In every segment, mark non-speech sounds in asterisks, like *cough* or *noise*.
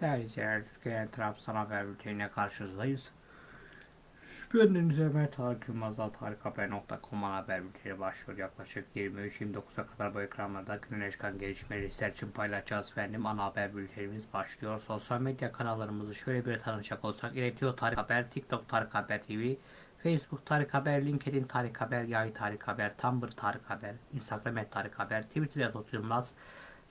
Değerli izleyiciler, Türkiye'nin Trabzon Haber Bülteni'ne karşınızdayız. Bendeniz Ömer Tarık Yılmaz tarikhaber.com haber bülteni başlıyor. Yaklaşık 23-29'a kadar bu ekranlarda günün çıkan gelişmeleri sizler için paylaşacağız efendim. Ana haber bültenimiz başlıyor. Sosyal medya kanallarımızı şöyle bir tanışacak olsak. İletiyor Tarık Haber, TikTok Tarık Haber TV, Facebook Tarık Haber, LinkedIn Tarık Haber, Yay Tarık Haber, Tumblr Tarık Haber, Instagram Tarık Haber, Twitter Yatot Yılmaz,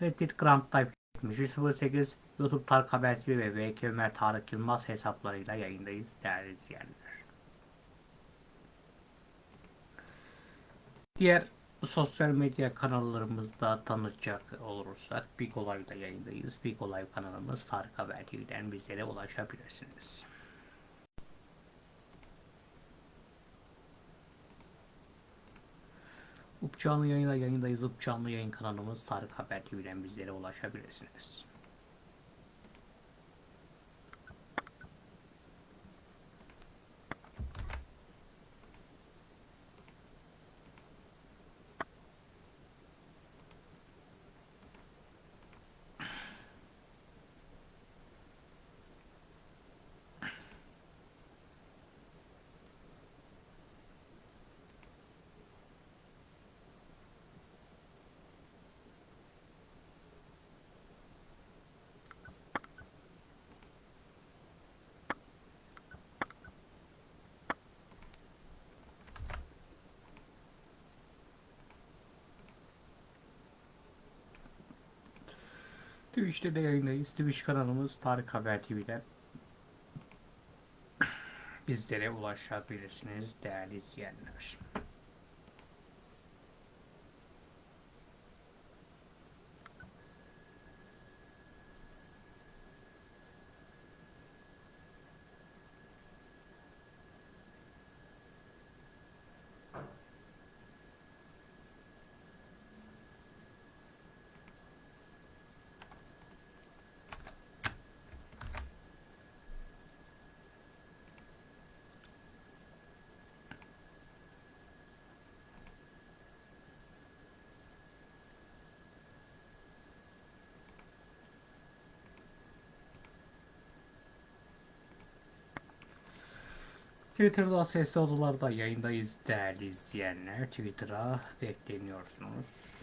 Reddit Grand Type 7308, YouTube Tarık Haber TV ve VK Ömer Tarık Yılmaz hesaplarıyla yayındayız değerli izleyenler. Diğer sosyal medya kanallarımızda tanıtacak olursak Big Olay'da yayındayız. Big Olay kanalımız Tarık Haber TV'den bizlere ulaşabilirsiniz. Up canlı yayında yayındayız. Up canlı yayın kanalımız Tarık Haber TV'den bizlere ulaşabilirsiniz. Twitch'te de yayındayız. Twitch kanalımız Tarık Haber TV'den bizlere ulaşabilirsiniz değerli izleyenler. Twitter'da sesli odalarda yayındayız değerli izleyenler. Twitter'a bekleniyorsunuz.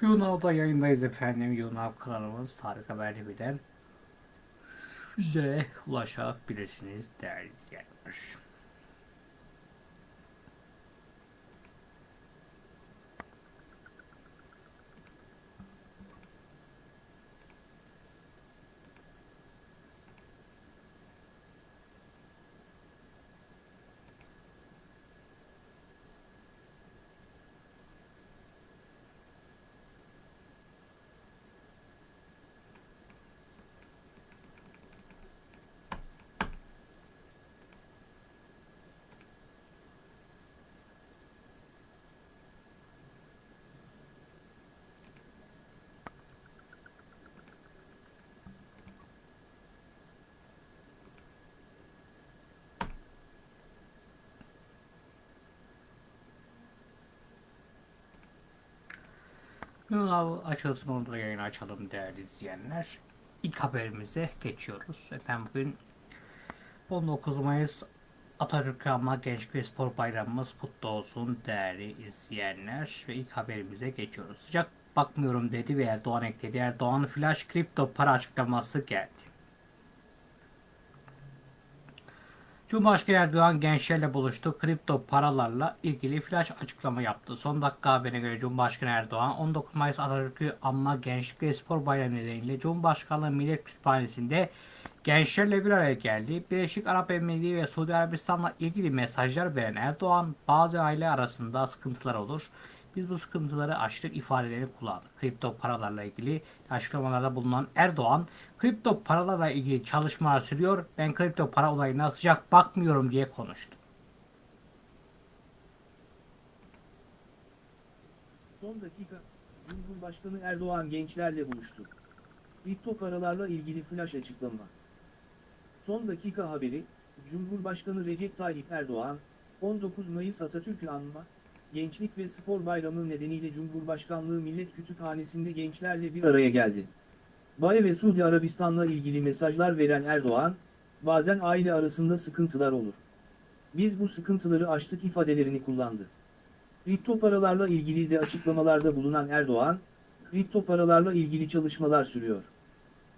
Yunav'da yayındayız efendim. Yunav kanalımız Tarık Haberli Biler. Bize ulaşabilirsiniz değerli izleyenler. Yunav açılsın onu da yayını açalım değerli izleyenler. İlk haberimize geçiyoruz. Efendim bugün 19 Mayıs Atatürk Anma Gençlik ve Spor Bayramımız kutlu olsun değerli izleyenler. Ve ilk haberimize geçiyoruz. Sıcak bakmıyorum dedi ve Erdoğan ekledi. Erdoğan flash kripto para açıklaması geldi. Cumhurbaşkanı Erdoğan gençlerle buluştu. Kripto paralarla ilgili flash açıklama yaptı. Son dakika haberine göre Cumhurbaşkanı Erdoğan 19 Mayıs Atatürk'ü Anma Gençlik ve Spor Bayramı nedeniyle Cumhurbaşkanlığı Millet Kütüphanesi'nde gençlerle bir araya geldi. Birleşik Arap Emirlikleri ve Suudi Arabistan'la ilgili mesajlar veren Erdoğan bazı aile arasında sıkıntılar olur. Biz bu sıkıntıları açtık ifadelerini kullandık. Kripto paralarla ilgili açıklamalarda bulunan Erdoğan, kripto paralarla ilgili çalışmalar sürüyor. Ben kripto para olayına sıcak bakmıyorum diye konuştu. Son dakika, Cumhurbaşkanı Erdoğan gençlerle buluştu. Kripto paralarla ilgili flash açıklama. Son dakika haberi, Cumhurbaşkanı Recep Tayyip Erdoğan, 19 Mayıs Atatürk'ü anma, Gençlik ve Spor Bayramı nedeniyle Cumhurbaşkanlığı Millet Kütüphanesi'nde gençlerle bir araya geldi. Baye ve Suudi Arabistan'la ilgili mesajlar veren Erdoğan, bazen aile arasında sıkıntılar olur. Biz bu sıkıntıları aştık ifadelerini kullandı. Kripto paralarla ilgili de açıklamalarda bulunan Erdoğan, kripto paralarla ilgili çalışmalar sürüyor.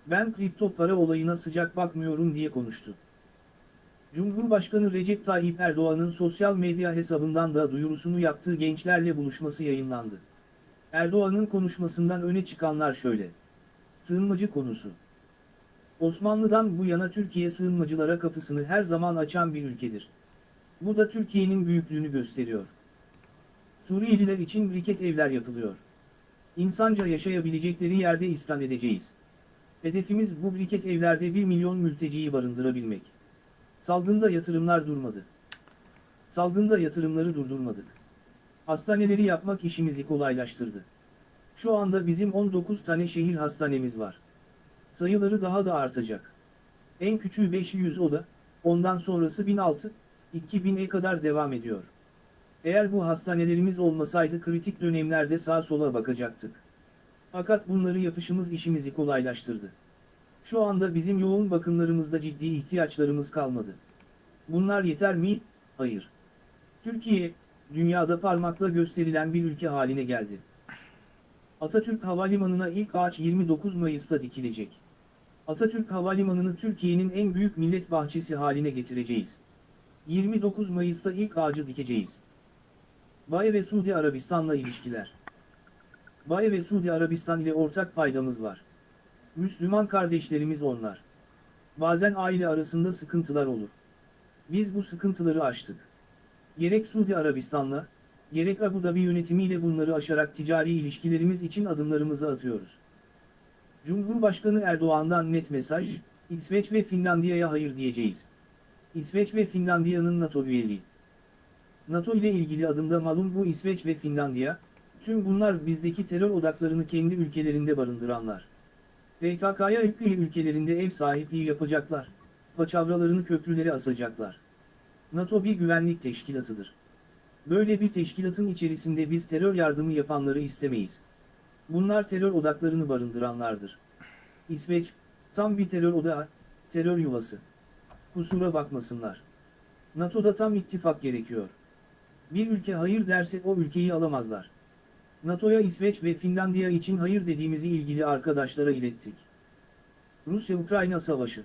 Ben kripto para olayına sıcak bakmıyorum diye konuştu. Cumhurbaşkanı Recep Tayyip Erdoğan'ın sosyal medya hesabından da duyurusunu yaptığı gençlerle buluşması yayınlandı. Erdoğan'ın konuşmasından öne çıkanlar şöyle. Sığınmacı konusu. Osmanlı'dan bu yana Türkiye sığınmacılara kapısını her zaman açan bir ülkedir. Bu da Türkiye'nin büyüklüğünü gösteriyor. Suriyeliler için briket evler yapılıyor. İnsanca yaşayabilecekleri yerde iskan edeceğiz. Hedefimiz bu briket evlerde 1 milyon mülteciyi barındırabilmek. Salgında yatırımlar durmadı. Salgında yatırımları durdurmadık. Hastaneleri yapmak işimizi kolaylaştırdı. Şu anda bizim 19 tane şehir hastanemiz var. Sayıları daha da artacak. En küçüğü 500 oda, ondan sonrası 1006, 2000'e kadar devam ediyor. Eğer bu hastanelerimiz olmasaydı kritik dönemlerde sağa sola bakacaktık. Fakat bunları yapışımız işimizi kolaylaştırdı. Şu anda bizim yoğun bakımlarımızda ciddi ihtiyaçlarımız kalmadı. Bunlar yeter mi? Hayır. Türkiye, dünyada parmakla gösterilen bir ülke haline geldi. Atatürk Havalimanı'na ilk ağaç 29 Mayıs'ta dikilecek. Atatürk Havalimanı'nı Türkiye'nin en büyük millet bahçesi haline getireceğiz. 29 Mayıs'ta ilk ağacı dikeceğiz. Baye ve Suudi Arabistan'la ilişkiler. Baye ve Suudi Arabistan ile ortak paydamız var. Müslüman kardeşlerimiz onlar. Bazen aile arasında sıkıntılar olur. Biz bu sıkıntıları aştık. Gerek Suudi Arabistan'la, gerek Abu Dhabi yönetimiyle bunları aşarak ticari ilişkilerimiz için adımlarımızı atıyoruz. Cumhurbaşkanı Erdoğan'dan net mesaj, İsveç ve Finlandiya'ya hayır diyeceğiz. İsveç ve Finlandiya'nın NATO üyeliği. NATO ile ilgili adımda malum bu İsveç ve Finlandiya, tüm bunlar bizdeki terör odaklarını kendi ülkelerinde barındıranlar. PKK'ya üye ülkelerinde ev sahipliği yapacaklar. Paçavralarını köprülere asacaklar. NATO bir güvenlik teşkilatıdır. Böyle bir teşkilatın içerisinde biz terör yardımı yapanları istemeyiz. Bunlar terör odaklarını barındıranlardır. İsveç, tam bir terör odağı, terör yuvası. Kusura bakmasınlar. NATO'da tam ittifak gerekiyor. Bir ülke hayır derse o ülkeyi alamazlar. NATO'ya İsveç ve Finlandiya için hayır dediğimizi ilgili arkadaşlara ilettik. Rusya-Ukrayna savaşı.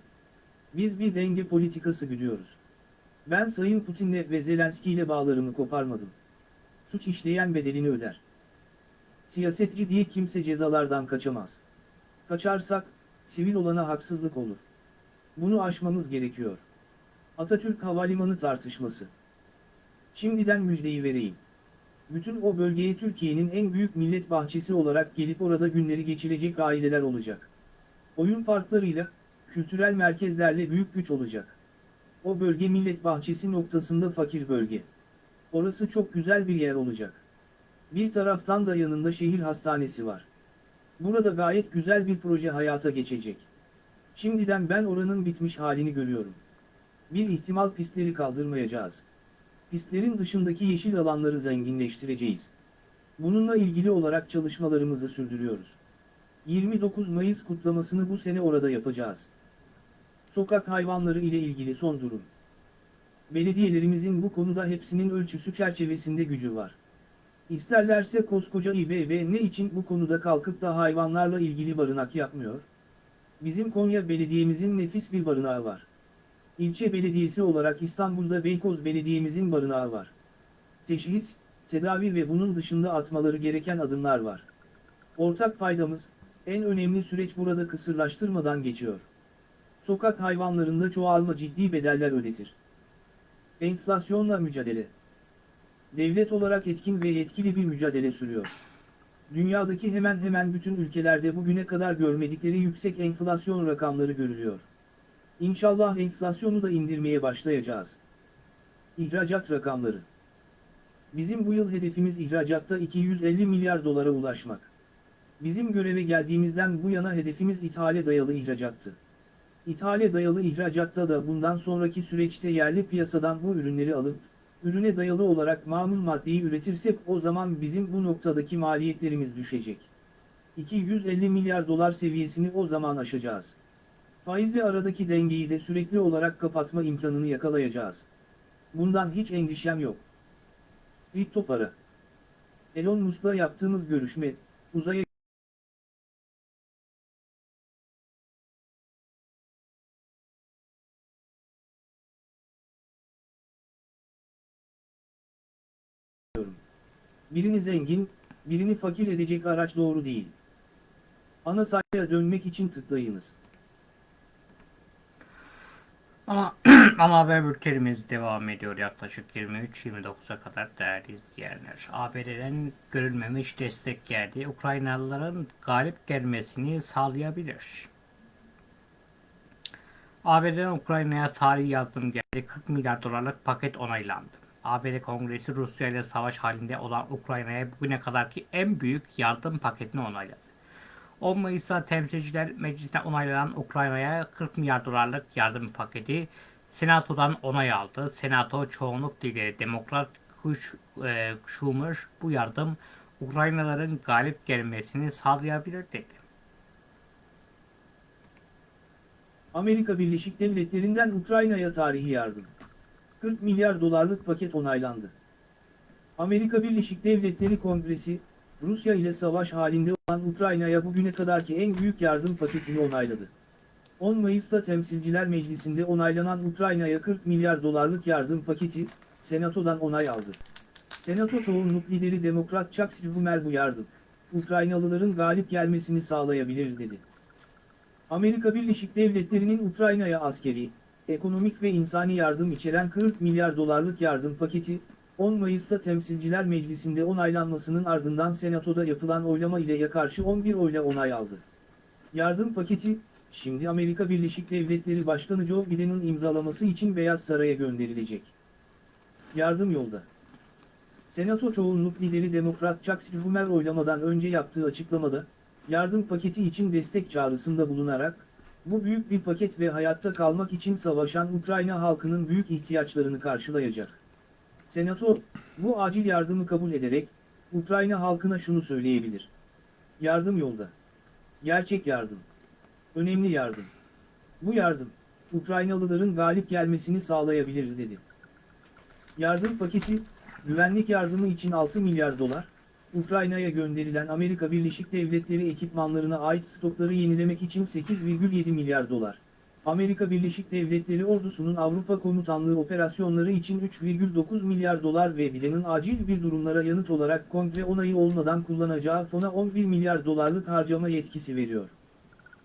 Biz bir denge politikası güdüyoruz. Ben Sayın Putin'le ve Zelenski ile bağlarımı koparmadım. Suç işleyen bedelini öder. Siyasetçi diye kimse cezalardan kaçamaz. Kaçarsak, sivil olana haksızlık olur. Bunu aşmamız gerekiyor. Atatürk Havalimanı tartışması. Şimdiden müjdeyi vereyim. Bütün o bölgeye Türkiye'nin en büyük millet bahçesi olarak gelip orada günleri geçirecek aileler olacak. Oyun parklarıyla, kültürel merkezlerle büyük güç olacak. O bölge millet bahçesi noktasında fakir bölge. Orası çok güzel bir yer olacak. Bir taraftan da yanında şehir hastanesi var. Burada gayet güzel bir proje hayata geçecek. Şimdiden ben oranın bitmiş halini görüyorum. Bir ihtimal pistleri kaldırmayacağız. Pistlerin dışındaki yeşil alanları zenginleştireceğiz. Bununla ilgili olarak çalışmalarımızı sürdürüyoruz. 29 Mayıs kutlamasını bu sene orada yapacağız. Sokak hayvanları ile ilgili son durum. Belediyelerimizin bu konuda hepsinin ölçüsü çerçevesinde gücü var. İsterlerse koskoca İBB ne için bu konuda kalkıp da hayvanlarla ilgili barınak yapmıyor? Bizim Konya Belediye'mizin nefis bir barınağı var. İlçe belediyesi olarak İstanbul'da Beykoz Belediye'mizin barınağı var. Teşhis, tedavi ve bunun dışında atmaları gereken adımlar var. Ortak paydamız, en önemli süreç burada kısırlaştırmadan geçiyor. Sokak hayvanlarında çoğalma ciddi bedeller ödetir. Enflasyonla mücadele. Devlet olarak etkin ve yetkili bir mücadele sürüyor. Dünyadaki hemen hemen bütün ülkelerde bugüne kadar görmedikleri yüksek enflasyon rakamları görülüyor. İnşallah enflasyonu da indirmeye başlayacağız. İhracat rakamları. Bizim bu yıl hedefimiz ihracatta 250 milyar dolara ulaşmak. Bizim göreve geldiğimizden bu yana hedefimiz ithale dayalı ihracattı. İthale dayalı ihracatta da bundan sonraki süreçte yerli piyasadan bu ürünleri alıp, ürüne dayalı olarak mamul maddeyi üretirsek o zaman bizim bu noktadaki maliyetlerimiz düşecek. 250 milyar dolar seviyesini o zaman aşacağız. Faizle aradaki dengeyi de sürekli olarak kapatma imkanını yakalayacağız. Bundan hiç endişem yok. Kripto para. Elon Musk'la yaptığımız görüşme, uzaya Birini zengin, birini fakir edecek araç doğru değil. Ana sayfaya dönmek için tıklayınız. Ama *clears throat* ama haber bültenimiz devam ediyor yaklaşık 23-29'a kadar değerli izleyenler. ABD'den görülmemiş destek geldi. Ukraynalıların galip gelmesini sağlayabilir. ABD'den Ukrayna'ya tarihi yardım geldi. 40 milyar dolarlık paket onaylandı. ABD Kongresi Rusya ile savaş halinde olan Ukrayna'ya bugüne kadarki en büyük yardım paketini onayladı. 10 Mayıs'ta Temsilciler Meclisi'nde onaylanan Ukrayna'ya 40 milyar dolarlık yardım paketi Senato'dan onay aldı. Senato çoğunluk lideri Demokrat Kuş, e, Schumer bu yardım Ukraynalıların galip gelmesini sağlayabilir dedi. Amerika Birleşik Devletleri'nden Ukrayna'ya tarihi yardım. 40 milyar dolarlık paket onaylandı. Amerika Birleşik Devletleri Kongresi, Rusya ile savaş halinde olan Ukrayna'ya bugüne kadarki en büyük yardım paketini onayladı. 10 Mayıs'ta Temsilciler Meclisi'nde onaylanan Ukrayna'ya 40 milyar dolarlık yardım paketi, Senato'dan onay aldı. Senato çoğunluk lideri Demokrat Chuck Schumer bu yardım, Ukraynalıların galip gelmesini sağlayabilir dedi. Amerika Birleşik Devletleri'nin Ukrayna'ya askeri, ekonomik ve insani yardım içeren 40 milyar dolarlık yardım paketi, 10 Mayıs'ta Temsilciler Meclisi'nde onaylanmasının ardından Senato'da yapılan oylama ile ya karşı 11 oyla onay aldı. Yardım paketi, şimdi Amerika Birleşik Devletleri Başkanı Joe Biden'ın imzalaması için Beyaz Saray'a gönderilecek. Yardım yolda. Senato çoğunluk lideri Demokrat Chuck Schumer oylamadan önce yaptığı açıklamada, yardım paketi için destek çağrısında bulunarak, bu büyük bir paket ve hayatta kalmak için savaşan Ukrayna halkının büyük ihtiyaçlarını karşılayacak. Senato, bu acil yardımı kabul ederek, Ukrayna halkına şunu söyleyebilir. Yardım yolda. Gerçek yardım. Önemli yardım. Bu yardım, Ukraynalıların galip gelmesini sağlayabilir dedi. Yardım paketi, güvenlik yardımı için 6 milyar dolar, Ukrayna'ya gönderilen Amerika Birleşik Devletleri ekipmanlarına ait stokları yenilemek için 8,7 milyar dolar. Amerika Birleşik Devletleri ordusunun Avrupa Komutanlığı operasyonları için 3,9 milyar dolar ve Biden'ın acil bir durumlara yanıt olarak kongre onayı olmadan kullanacağı fona 11 milyar dolarlık harcama yetkisi veriyor.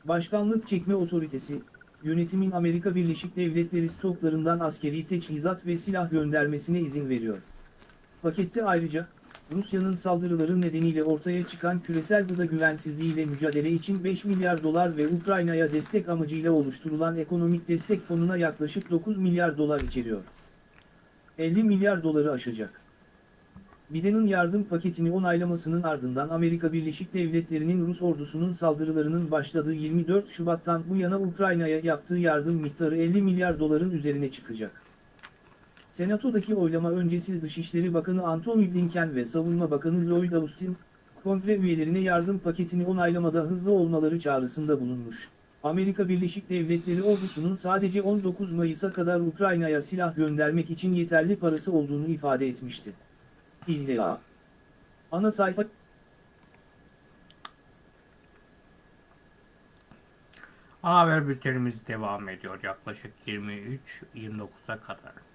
Başkanlık Çekme Otoritesi, yönetimin Amerika Birleşik Devletleri stoklarından askeri teçhizat ve silah göndermesine izin veriyor. Pakette ayrıca, Rusya'nın saldırıları nedeniyle ortaya çıkan küresel gıda güvensizliğiyle mücadele için 5 milyar dolar ve Ukrayna'ya destek amacıyla oluşturulan ekonomik destek fonuna yaklaşık 9 milyar dolar içeriyor. 50 milyar doları aşacak. Biden'ın yardım paketini onaylamasının ardından Amerika Birleşik Devletleri'nin Rus ordusunun saldırılarının başladığı 24 Şubat'tan bu yana Ukrayna'ya yaptığı yardım miktarı 50 milyar doların üzerine çıkacak. Senato'daki oylama öncesi Dışişleri Bakanı Antony Blinken ve Savunma Bakanı Lloyd Austin, kongre üyelerine yardım paketini onaylamada hızlı olmaları çağrısında bulunmuş. Amerika Birleşik Devletleri ordusunun sadece 19 Mayıs'a kadar Ukrayna'ya silah göndermek için yeterli parası olduğunu ifade etmişti. İlla. Ana sayfa Ana haber bültenimiz devam ediyor yaklaşık 23-29'a kadar.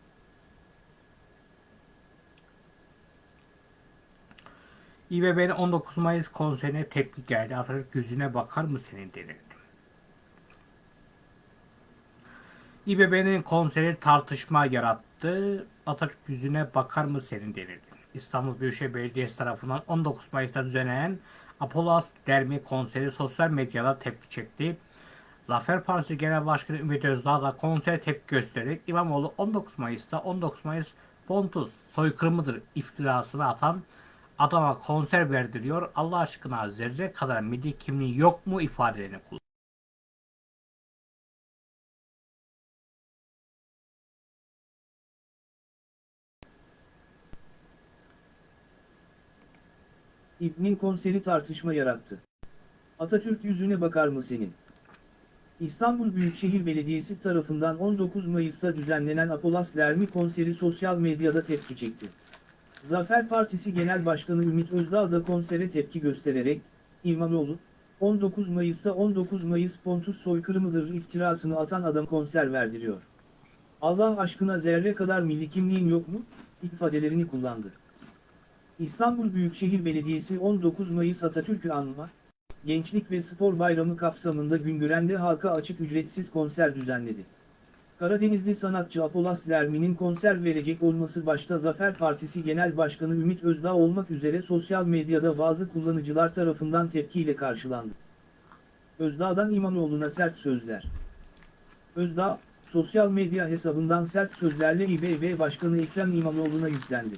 İBB'nin 19 Mayıs konserine tepki geldi. Atatürk yüzüne bakar mı senin denildi. İBB'nin konseri tartışma yarattı. Atatürk yüzüne bakar mı senin denildi. İstanbul Büyükşehir Belediyesi tarafından 19 Mayıs'ta düzenlenen Apollos Dermi konseri sosyal medyada tepki çekti. Zafer Partisi Genel Başkanı Ümit Özdağ da konsere tepki göstererek İmamoğlu 19 Mayıs'ta 19 Mayıs Pontus soykırımıdır iftirasını atan adama konser verdiriyor. Allah aşkına zerre kadar milli kimliği yok mu ifadelerini kullandı. İbnin konseri tartışma yarattı. Atatürk yüzüne bakar mı senin? İstanbul Büyükşehir Belediyesi tarafından 19 Mayıs'ta düzenlenen Apolas Lermi konseri sosyal medyada tepki çekti. Zafer Partisi Genel Başkanı Ümit Özdağ da konsere tepki göstererek, İmamoğlu, 19 Mayıs'ta 19 Mayıs Pontus soykırımıdır iftirasını atan adam konser verdiriyor. Allah aşkına zerre kadar milli kimliğin yok mu? ifadelerini kullandı. İstanbul Büyükşehir Belediyesi 19 Mayıs Atatürk'ü anma, Gençlik ve Spor Bayramı kapsamında Güngören'de halka açık ücretsiz konser düzenledi. Karadenizli sanatçı Apolas Lermi'nin konser verecek olması başta Zafer Partisi Genel Başkanı Ümit Özdağ olmak üzere sosyal medyada bazı kullanıcılar tarafından tepkiyle karşılandı. Özdağ'dan İmamoğlu'na sert sözler. Özdağ, sosyal medya hesabından sert sözlerle İBB Başkanı Ekrem İmamoğlu'na yüklendi.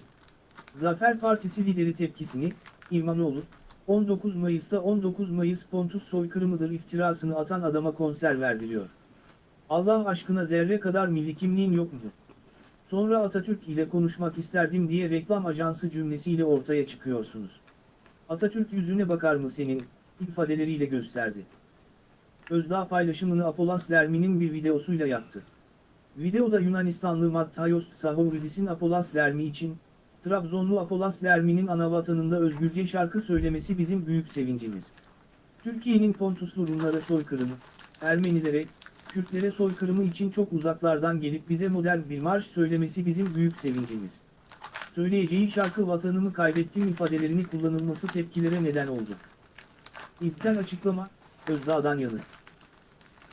Zafer Partisi lideri tepkisini, İmamoğlu, 19 Mayıs'ta 19 Mayıs Pontus soykırımıdır iftirasını atan adama konser verdiriyor. Allah aşkına zerre kadar milli kimliğin yok mu? Sonra Atatürk ile konuşmak isterdim diye reklam ajansı cümlesiyle ortaya çıkıyorsunuz. Atatürk yüzüne bakar mı senin, ifadeleriyle gösterdi. Özdağ paylaşımını Apolas Lermi'nin bir videosuyla yaptı. Videoda Yunanistanlı Matthios Sahoridis'in Apolas Lermi için, Trabzonlu Apolas Lermi'nin anavatanında özgürce şarkı söylemesi bizim büyük sevincimiz. Türkiye'nin Pontuslu Rumlara soykırımı, Ermenilere, Kürtlere soykırımı için çok uzaklardan gelip bize modern bir marş söylemesi bizim büyük sevincimiz. Söyleyeceği şarkı vatanımı kaybettim ifadelerini kullanılması tepkilere neden oldu. İlkten açıklama, Özdağ'dan yanıt.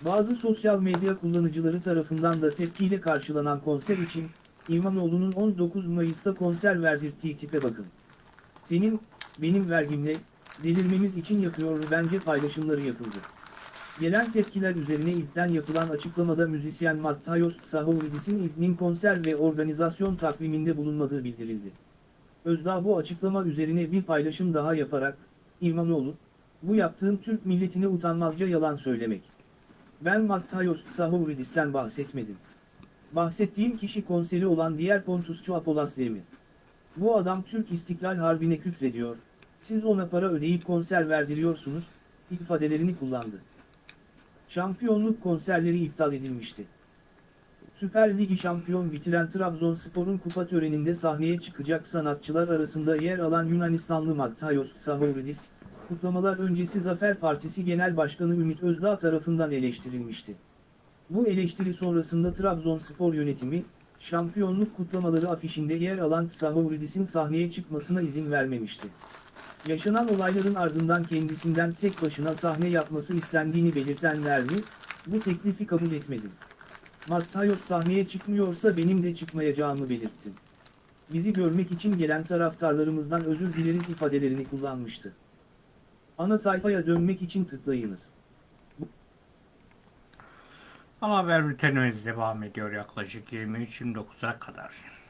Bazı sosyal medya kullanıcıları tarafından da tepkiyle karşılanan konser için, İmamoğlu'nun 19 Mayıs'ta konser verdirttiği tipe bakın. Senin, benim vergimle, delirmemiz için yapıyor bence paylaşımları yapıldı. Gelen tepkiler üzerine ilkten yapılan açıklamada müzisyen Matthios Sahovidis'in İbnin konser ve organizasyon takviminde bulunmadığı bildirildi. Özdağ bu açıklama üzerine bir paylaşım daha yaparak, İmamoğlu, bu yaptığın Türk milletine utanmazca yalan söylemek. Ben Matthios Sahovidis'ten bahsetmedim. Bahsettiğim kişi konseri olan diğer Pontusçu Apolas Lermi. Bu adam Türk İstiklal Harbi'ne küfrediyor, siz ona para ödeyip konser verdiriyorsunuz, ifadelerini kullandı. Şampiyonluk konserleri iptal edilmişti. Süper Ligi şampiyon bitiren Trabzonspor'un kupa töreninde sahneye çıkacak sanatçılar arasında yer alan Yunanistanlı Matthios Sahoridis, kutlamalar öncesi Zafer Partisi Genel Başkanı Ümit Özdağ tarafından eleştirilmişti. Bu eleştiri sonrasında Trabzonspor yönetimi, şampiyonluk kutlamaları afişinde yer alan Sahoridis'in sahneye çıkmasına izin vermemişti. Yaşanan olayların ardından kendisinden tek başına sahne yapması istendiğini belirten Nermi, bu teklifi kabul etmedi. Matthios sahneye çıkmıyorsa benim de çıkmayacağımı belirttim. Bizi görmek için gelen taraftarlarımızdan özür dileriz ifadelerini kullanmıştı. Ana sayfaya dönmek için tıklayınız. Ana haber bültenimiz devam ediyor yaklaşık 23-29'a kadar.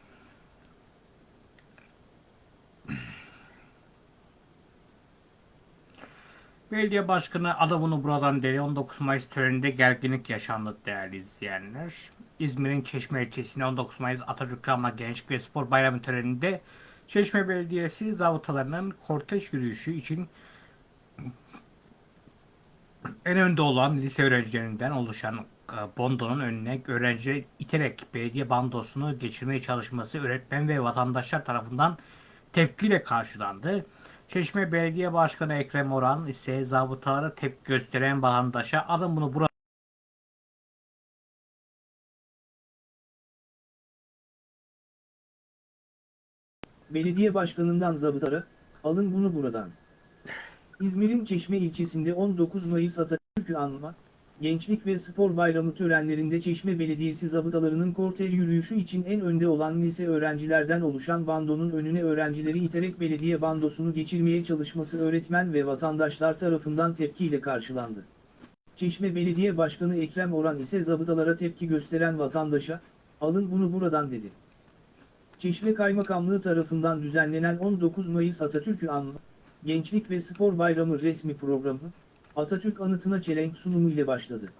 Belediye Başkanı adamını buradan deli 19 Mayıs töreninde gerginlik yaşandı değerli izleyenler. İzmir'in Çeşme ilçesinde 19 Mayıs Atatürk Anma Gençlik ve Spor Bayramı töreninde Çeşme Belediyesi zabıtalarının kortej yürüyüşü için en önde olan lise öğrencilerinden oluşan e, bondonun önüne öğrencileri iterek belediye bandosunu geçirmeye çalışması öğretmen ve vatandaşlar tarafından tepkiyle karşılandı. Çeşme Belediye Başkanı Ekrem Oran ise zabıtalara tepki gösteren vatandaşa alın bunu burada Belediye başkanından zabıtara, alın bunu buradan. İzmir'in Çeşme ilçesinde 19 Mayıs Atatürk'ü anma, Gençlik ve Spor Bayramı törenlerinde Çeşme Belediyesi zabıtalarının kortej yürüyüşü için en önde olan lise öğrencilerden oluşan bandonun önüne öğrencileri iterek belediye bandosunu geçirmeye çalışması öğretmen ve vatandaşlar tarafından tepkiyle karşılandı. Çeşme Belediye Başkanı Ekrem Oran ise zabıtalara tepki gösteren vatandaşa, alın bunu buradan dedi. Çeşme Kaymakamlığı tarafından düzenlenen 19 Mayıs Atatürk'ü anma, Gençlik ve Spor Bayramı resmi programı, Atatürk anıtına çelenk sunumu ile başladı.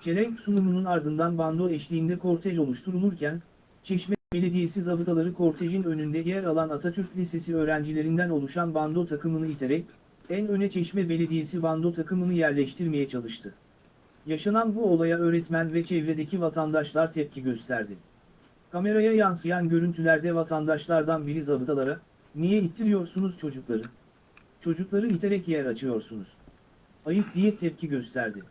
Çelenk sunumunun ardından bando eşliğinde kortej oluşturulurken, Çeşme Belediyesi zabıtaları kortejin önünde yer alan Atatürk Lisesi öğrencilerinden oluşan bando takımını iterek, en öne Çeşme Belediyesi bando takımını yerleştirmeye çalıştı. Yaşanan bu olaya öğretmen ve çevredeki vatandaşlar tepki gösterdi. Kameraya yansıyan görüntülerde vatandaşlardan biri zabıtalara, niye ittiriyorsunuz çocukları? Çocukları iterek yer açıyorsunuz. Ayıp diye tepki gösterdi.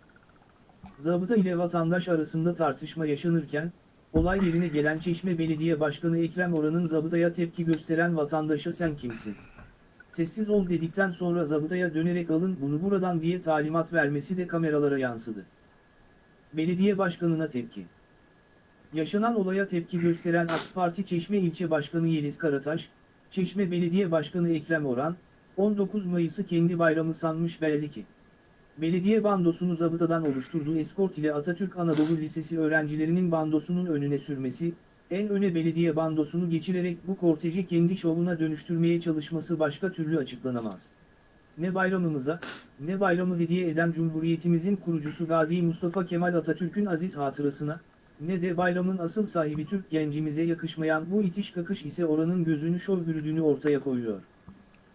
Zabıta ile vatandaş arasında tartışma yaşanırken, olay yerine gelen Çeşme Belediye Başkanı Ekrem Oran'ın zabıtaya tepki gösteren vatandaşa sen kimsin? Sessiz ol dedikten sonra zabıtaya dönerek alın bunu buradan diye talimat vermesi de kameralara yansıdı. Belediye başkanına tepki. Yaşanan olaya tepki gösteren AK Parti Çeşme İlçe Başkanı Yeliz Karataş, Çeşme Belediye Başkanı Ekrem Oran, 19 Mayıs'ı kendi bayramı sanmış belli ki. Belediye bandosunu zabıtadan oluşturduğu eskort ile Atatürk Anadolu Lisesi öğrencilerinin bandosunun önüne sürmesi, en öne belediye bandosunu geçirerek bu korteji kendi şovuna dönüştürmeye çalışması başka türlü açıklanamaz. Ne bayramımıza, ne bayramı hediye eden Cumhuriyetimizin kurucusu Gazi Mustafa Kemal Atatürk'ün aziz hatırasına, ne de bayramın asıl sahibi Türk gencimize yakışmayan bu itiş kakış ise oranın gözünü şov bürüdüğünü ortaya koyuyor.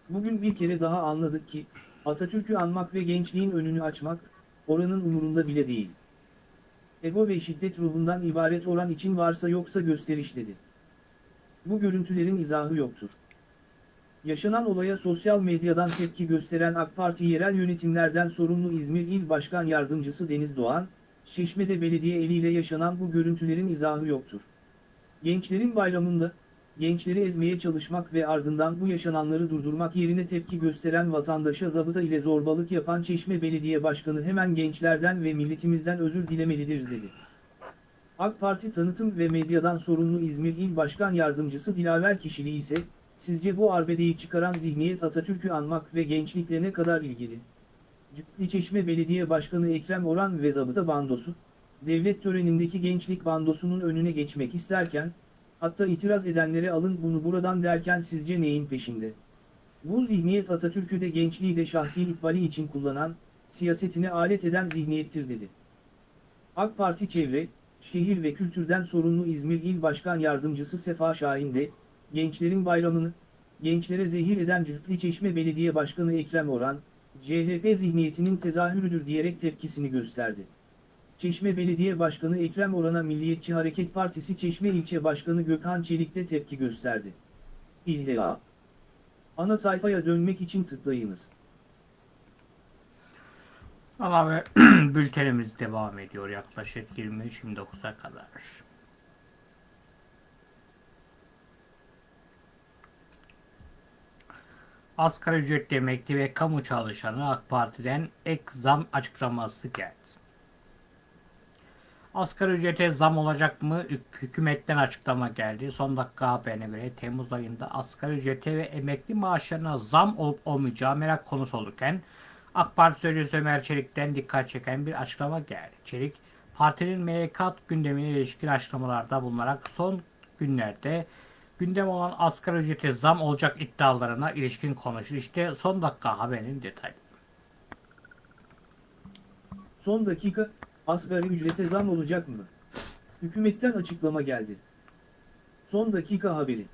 Bugün bir kere daha anladık ki, Atatürk'ü anmak ve gençliğin önünü açmak, oranın umurunda bile değil. Ego ve şiddet ruhundan ibaret oran için varsa yoksa gösteriş dedi. Bu görüntülerin izahı yoktur. Yaşanan olaya sosyal medyadan tepki gösteren AK Parti yerel yönetimlerden sorumlu İzmir İl Başkan Yardımcısı Deniz Doğan, Şişme'de belediye eliyle yaşanan bu görüntülerin izahı yoktur. Gençlerin bayramında, gençleri ezmeye çalışmak ve ardından bu yaşananları durdurmak yerine tepki gösteren vatandaşa zabıta ile zorbalık yapan Çeşme Belediye Başkanı hemen gençlerden ve milletimizden özür dilemelidir dedi. AK Parti tanıtım ve medyadan sorumlu İzmir İl Başkan Yardımcısı Dilaver kişiliği ise, sizce bu arbedeyi çıkaran zihniyet Atatürk'ü anmak ve gençlikle ne kadar ilgili? Cübbeli Çeşme Belediye Başkanı Ekrem Oran ve zabıta bandosu, devlet törenindeki gençlik bandosunun önüne geçmek isterken, hatta itiraz edenlere alın bunu buradan derken sizce neyin peşinde? Bu zihniyet Atatürk'ü de gençliği de şahsi ikbali için kullanan, siyasetine alet eden zihniyettir dedi. AK Parti Çevre, Şehir ve Kültürden sorumlu İzmir İl Başkan Yardımcısı Sefa Şahin de, gençlerin bayramını, gençlere zehir eden Cühtli Çeşme Belediye Başkanı Ekrem Oran, CHP zihniyetinin tezahürüdür diyerek tepkisini gösterdi. Çeşme Belediye Başkanı Ekrem Orhan'a Milliyetçi Hareket Partisi Çeşme İlçe Başkanı Gökhan Çelik de tepki gösterdi. İlla. Ana sayfaya dönmek için tıklayınız. Ve *clears throat* bültenimiz devam ediyor yaklaşık 23-29'a kadar. Asgari ücretli emekli ve kamu çalışanı AK Parti'den ek zam açıklaması geldi. Asgari ücrete zam olacak mı? Hük- Hükümetten açıklama geldi. Son dakika haberine göre Temmuz ayında asgari ücrete ve emekli maaşlarına zam olup olmayacağı merak konusu olurken AK Parti Sözcüsü Ömer Çelik'ten dikkat çeken bir açıklama geldi. Çelik, partinin MYK gündemine ilişkin açıklamalarda bulunarak son günlerde gündem olan asgari ücrete zam olacak iddialarına ilişkin konuştu. İşte son dakika haberinin detayı. Son dakika, asgari ücrete zam olacak mı? Hükümetten açıklama geldi. Son dakika haberi.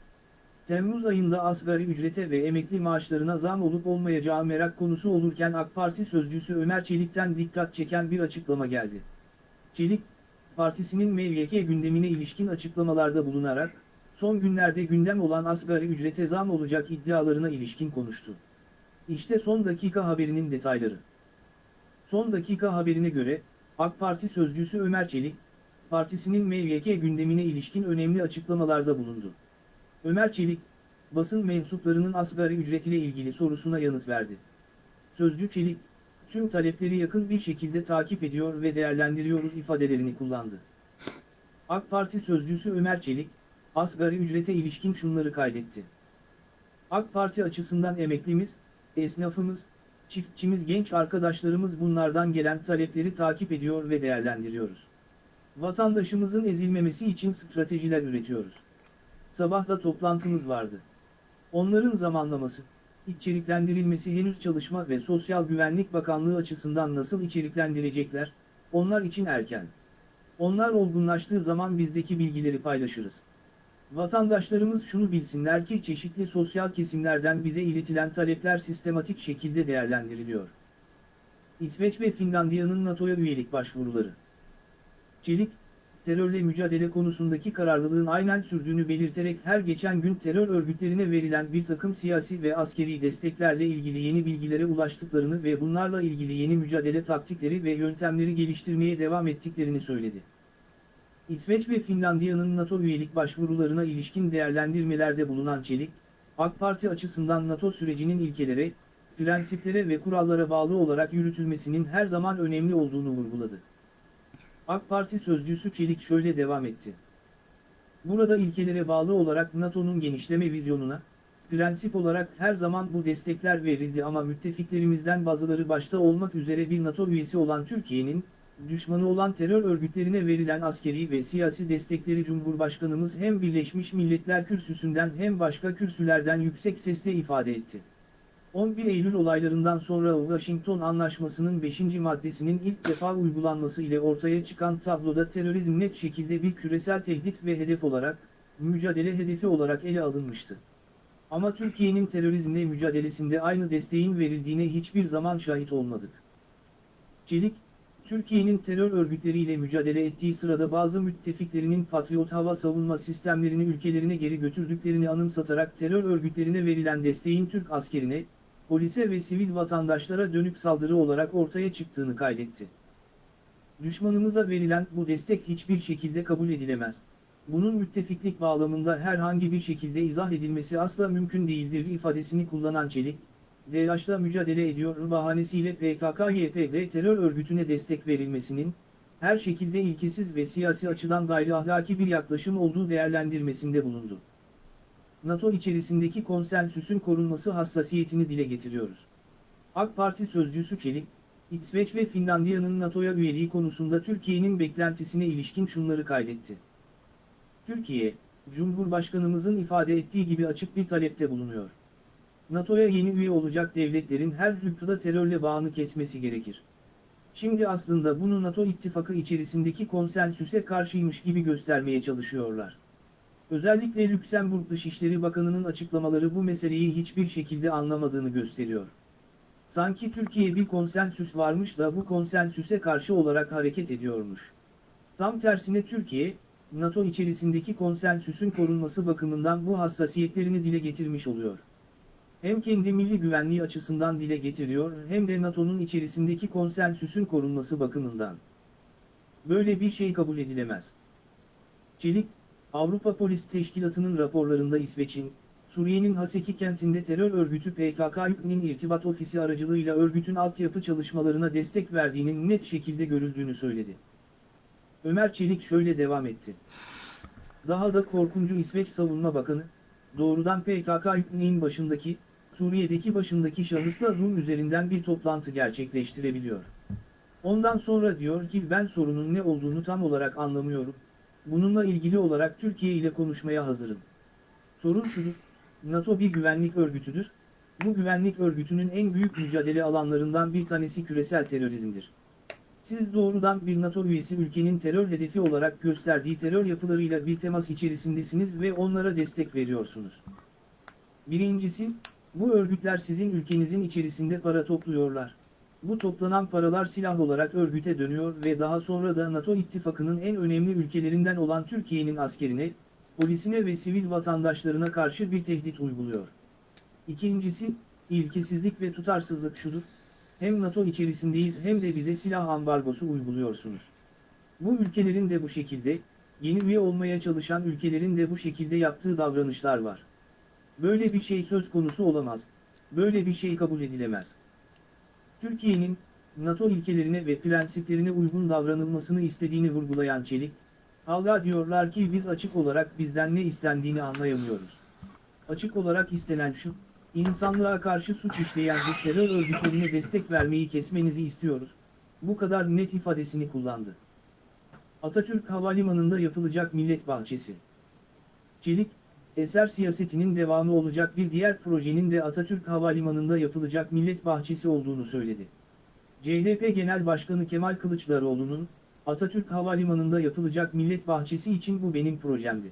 Temmuz ayında asgari ücrete ve emekli maaşlarına zam olup olmayacağı merak konusu olurken AK Parti sözcüsü Ömer Çelik'ten dikkat çeken bir açıklama geldi. Çelik, partisinin MYK gündemine ilişkin açıklamalarda bulunarak, son günlerde gündem olan asgari ücrete zam olacak iddialarına ilişkin konuştu. İşte son dakika haberinin detayları. Son dakika haberine göre, AK Parti sözcüsü Ömer Çelik, partisinin MYK gündemine ilişkin önemli açıklamalarda bulundu. Ömer Çelik, basın mensuplarının asgari ücret ile ilgili sorusuna yanıt verdi. Sözcü Çelik, tüm talepleri yakın bir şekilde takip ediyor ve değerlendiriyoruz ifadelerini kullandı. AK Parti sözcüsü Ömer Çelik, asgari ücrete ilişkin şunları kaydetti. AK Parti açısından emeklimiz, esnafımız, çiftçimiz genç arkadaşlarımız bunlardan gelen talepleri takip ediyor ve değerlendiriyoruz. Vatandaşımızın ezilmemesi için stratejiler üretiyoruz. Sabah da toplantımız vardı. Onların zamanlaması, içeriklendirilmesi henüz Çalışma ve Sosyal Güvenlik Bakanlığı açısından nasıl içeriklendirecekler, onlar için erken. Onlar olgunlaştığı zaman bizdeki bilgileri paylaşırız. Vatandaşlarımız şunu bilsinler ki çeşitli sosyal kesimlerden bize iletilen talepler sistematik şekilde değerlendiriliyor. İsveç ve Finlandiya'nın NATO'ya üyelik başvuruları. Çelik, terörle mücadele konusundaki kararlılığın aynen sürdüğünü belirterek her geçen gün terör örgütlerine verilen bir takım siyasi ve askeri desteklerle ilgili yeni bilgilere ulaştıklarını ve bunlarla ilgili yeni mücadele taktikleri ve yöntemleri geliştirmeye devam ettiklerini söyledi. İsveç ve Finlandiya'nın NATO üyelik başvurularına ilişkin değerlendirmelerde bulunan Çelik, AK Parti açısından NATO sürecinin ilkelere, prensiplere ve kurallara bağlı olarak yürütülmesinin her zaman önemli olduğunu vurguladı. AK Parti sözcüsü Çelik şöyle devam etti. Burada ilkelere bağlı olarak NATO'nun genişleme vizyonuna, prensip olarak her zaman bu destekler verildi ama müttefiklerimizden bazıları başta olmak üzere bir NATO üyesi olan Türkiye'nin, düşmanı olan terör örgütlerine verilen askeri ve siyasi destekleri Cumhurbaşkanımız hem Birleşmiş Milletler kürsüsünden hem başka kürsülerden yüksek sesle ifade etti. 11 Eylül olaylarından sonra Washington Anlaşması'nın 5. maddesinin ilk defa uygulanması ile ortaya çıkan tabloda terörizm net şekilde bir küresel tehdit ve hedef olarak, mücadele hedefi olarak ele alınmıştı. Ama Türkiye'nin terörizmle mücadelesinde aynı desteğin verildiğine hiçbir zaman şahit olmadık. Çelik, Türkiye'nin terör örgütleriyle mücadele ettiği sırada bazı müttefiklerinin Patriot hava savunma sistemlerini ülkelerine geri götürdüklerini anımsatarak terör örgütlerine verilen desteğin Türk askerine, polise ve sivil vatandaşlara dönük saldırı olarak ortaya çıktığını kaydetti. Düşmanımıza verilen bu destek hiçbir şekilde kabul edilemez. Bunun müttefiklik bağlamında herhangi bir şekilde izah edilmesi asla mümkün değildir ifadesini kullanan Çelik, DAEŞ'la mücadele ediyor bahanesiyle PKK-YPG terör örgütüne destek verilmesinin, her şekilde ilkesiz ve siyasi açıdan gayri ahlaki bir yaklaşım olduğu değerlendirmesinde bulundu. NATO içerisindeki konsensüsün korunması hassasiyetini dile getiriyoruz. AK Parti sözcüsü Çelik, İsveç ve Finlandiya'nın NATO'ya üyeliği konusunda Türkiye'nin beklentisine ilişkin şunları kaydetti. Türkiye, Cumhurbaşkanımızın ifade ettiği gibi açık bir talepte bulunuyor. NATO'ya yeni üye olacak devletlerin her hüküda terörle bağını kesmesi gerekir. Şimdi aslında bunu NATO ittifakı içerisindeki konsensüse karşıymış gibi göstermeye çalışıyorlar. Özellikle Lüksemburg Dışişleri Bakanı'nın açıklamaları bu meseleyi hiçbir şekilde anlamadığını gösteriyor. Sanki Türkiye bir konsensüs varmış da bu konsensüse karşı olarak hareket ediyormuş. Tam tersine Türkiye, NATO içerisindeki konsensüsün korunması bakımından bu hassasiyetlerini dile getirmiş oluyor. Hem kendi milli güvenliği açısından dile getiriyor hem de NATO'nun içerisindeki konsensüsün korunması bakımından. Böyle bir şey kabul edilemez. Çelik, Avrupa Polis Teşkilatı'nın raporlarında İsveç'in, Suriye'nin Haseki kentinde terör örgütü PKK'nın irtibat ofisi aracılığıyla örgütün altyapı çalışmalarına destek verdiğinin net şekilde görüldüğünü söyledi. Ömer Çelik şöyle devam etti. Daha da korkuncu İsveç Savunma Bakanı, doğrudan PKK'nın başındaki, Suriye'deki başındaki şahısla Zoom üzerinden bir toplantı gerçekleştirebiliyor. Ondan sonra diyor ki ben sorunun ne olduğunu tam olarak anlamıyorum. Bununla ilgili olarak Türkiye ile konuşmaya hazırım. Sorun şudur, NATO bir güvenlik örgütüdür. Bu güvenlik örgütünün en büyük mücadele alanlarından bir tanesi küresel terörizmdir. Siz doğrudan bir NATO üyesi ülkenin terör hedefi olarak gösterdiği terör yapılarıyla bir temas içerisindesiniz ve onlara destek veriyorsunuz. Birincisi, bu örgütler sizin ülkenizin içerisinde para topluyorlar. Bu toplanan paralar silah olarak örgüte dönüyor ve daha sonra da NATO ittifakının en önemli ülkelerinden olan Türkiye'nin askerine, polisine ve sivil vatandaşlarına karşı bir tehdit uyguluyor. İkincisi, ilkesizlik ve tutarsızlık şudur, hem NATO içerisindeyiz hem de bize silah ambargosu uyguluyorsunuz. Bu ülkelerin de bu şekilde, yeni üye olmaya çalışan ülkelerin de bu şekilde yaptığı davranışlar var. Böyle bir şey söz konusu olamaz, böyle bir şey kabul edilemez. Türkiye'nin, NATO ilkelerine ve prensiplerine uygun davranılmasını istediğini vurgulayan Çelik, hala diyorlar ki biz açık olarak bizden ne istendiğini anlayamıyoruz. Açık olarak istenen şu, insanlığa karşı suç işleyen bu terör örgütlerine destek vermeyi kesmenizi istiyoruz. Bu kadar net ifadesini kullandı. Atatürk Havalimanı'nda yapılacak millet bahçesi. Çelik, eser siyasetinin devamı olacak bir diğer projenin de Atatürk Havalimanı'nda yapılacak millet bahçesi olduğunu söyledi. CHP Genel Başkanı Kemal Kılıçdaroğlu'nun, Atatürk Havalimanı'nda yapılacak millet bahçesi için bu benim projemdi.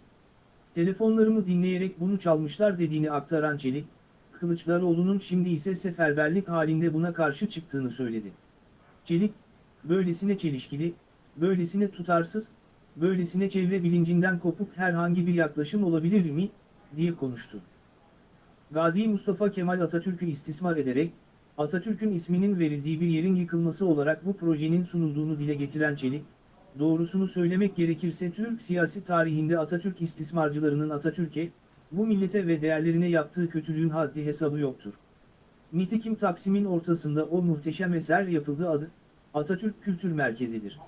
Telefonlarımı dinleyerek bunu çalmışlar dediğini aktaran Çelik, Kılıçdaroğlu'nun şimdi ise seferberlik halinde buna karşı çıktığını söyledi. Çelik, böylesine çelişkili, böylesine tutarsız, böylesine çevre bilincinden kopuk herhangi bir yaklaşım olabilir mi, diye konuştu. Gazi Mustafa Kemal Atatürk'ü istismar ederek, Atatürk'ün isminin verildiği bir yerin yıkılması olarak bu projenin sunulduğunu dile getiren Çelik, doğrusunu söylemek gerekirse Türk siyasi tarihinde Atatürk istismarcılarının Atatürk'e, bu millete ve değerlerine yaptığı kötülüğün haddi hesabı yoktur. Nitekim Taksim'in ortasında o muhteşem eser yapıldı adı, Atatürk Kültür Merkezi'dir.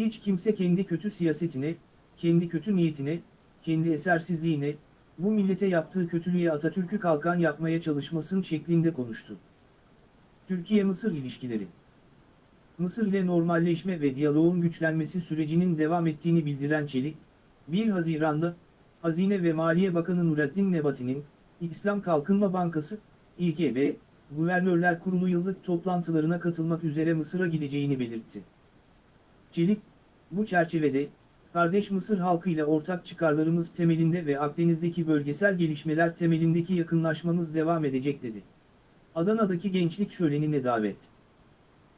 Hiç kimse kendi kötü siyasetine, kendi kötü niyetine, kendi esersizliğine, bu millete yaptığı kötülüğe Atatürk'ü kalkan yapmaya çalışmasın şeklinde konuştu. Türkiye-Mısır ilişkileri Mısır ile normalleşme ve diyaloğun güçlenmesi sürecinin devam ettiğini bildiren Çelik, 1 Haziran'da, Hazine ve Maliye Bakanı Nurettin Nebati'nin, İslam Kalkınma Bankası, İKB, Guvernörler Kurulu yıllık toplantılarına katılmak üzere Mısır'a gideceğini belirtti. Çelik, bu çerçevede, kardeş Mısır halkıyla ortak çıkarlarımız temelinde ve Akdeniz'deki bölgesel gelişmeler temelindeki yakınlaşmamız devam edecek dedi. Adana'daki gençlik şölenine davet.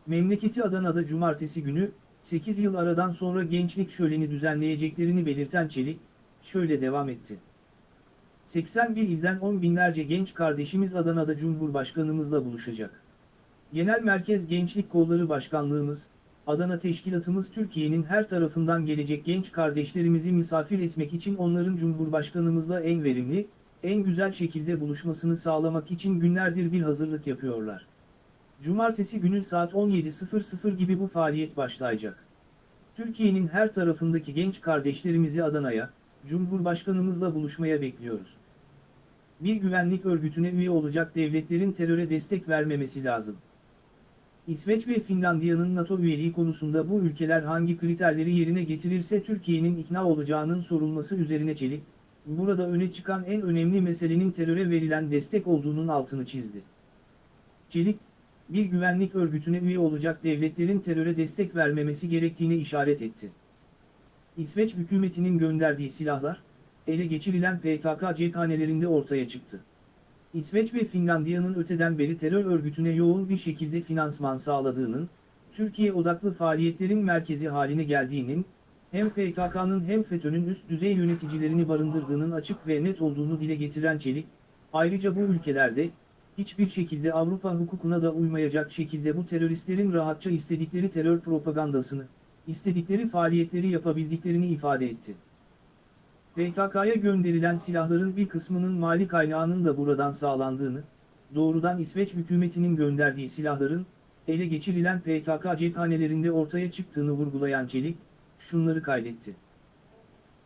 Memleketi Adana'da cumartesi günü, 8 yıl aradan sonra gençlik şöleni düzenleyeceklerini belirten Çelik, şöyle devam etti. 81 ilden 10 binlerce genç kardeşimiz Adana'da Cumhurbaşkanımızla buluşacak. Genel Merkez Gençlik Kolları Başkanlığımız, Adana Teşkilatımız Türkiye'nin her tarafından gelecek genç kardeşlerimizi misafir etmek için onların Cumhurbaşkanımızla en verimli, en güzel şekilde buluşmasını sağlamak için günlerdir bir hazırlık yapıyorlar. Cumartesi günü saat 17.00 gibi bu faaliyet başlayacak. Türkiye'nin her tarafındaki genç kardeşlerimizi Adana'ya, Cumhurbaşkanımızla buluşmaya bekliyoruz. Bir güvenlik örgütüne üye olacak devletlerin teröre destek vermemesi lazım. İsveç ve Finlandiya'nın NATO üyeliği konusunda bu ülkeler hangi kriterleri yerine getirirse Türkiye'nin ikna olacağının sorulması üzerine Çelik, burada öne çıkan en önemli meselenin teröre verilen destek olduğunun altını çizdi. Çelik, bir güvenlik örgütüne üye olacak devletlerin teröre destek vermemesi gerektiğine işaret etti. İsveç hükümetinin gönderdiği silahlar, ele geçirilen PKK cephanelerinde ortaya çıktı. İsveç ve Finlandiya'nın öteden beri terör örgütüne yoğun bir şekilde finansman sağladığının, Türkiye odaklı faaliyetlerin merkezi haline geldiğinin, hem PKK'nın hem FETÖ'nün üst düzey yöneticilerini barındırdığının açık ve net olduğunu dile getiren Çelik, ayrıca bu ülkelerde, hiçbir şekilde Avrupa hukukuna da uymayacak şekilde bu teröristlerin rahatça istedikleri terör propagandasını, istedikleri faaliyetleri yapabildiklerini ifade etti. PKK'ya gönderilen silahların bir kısmının mali kaynağının da buradan sağlandığını, doğrudan İsveç hükümetinin gönderdiği silahların, ele geçirilen PKK cephanelerinde ortaya çıktığını vurgulayan Çelik, şunları kaydetti.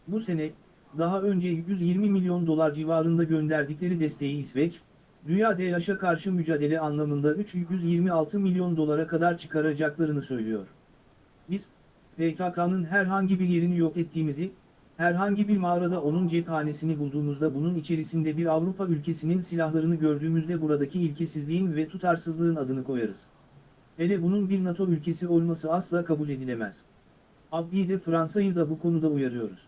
Bu sene, daha önce 120 milyon dolar civarında gönderdikleri desteği İsveç, Dünya DAEŞ'e karşı mücadele anlamında 326 milyon dolara kadar çıkaracaklarını söylüyor. Biz, PKK'nın herhangi bir yerini yok ettiğimizi, herhangi bir mağarada onun cephanesini bulduğumuzda bunun içerisinde bir Avrupa ülkesinin silahlarını gördüğümüzde buradaki ilkesizliğin ve tutarsızlığın adını koyarız. Hele bunun bir NATO ülkesi olması asla kabul edilemez. Abdi de Fransa'yı da bu konuda uyarıyoruz.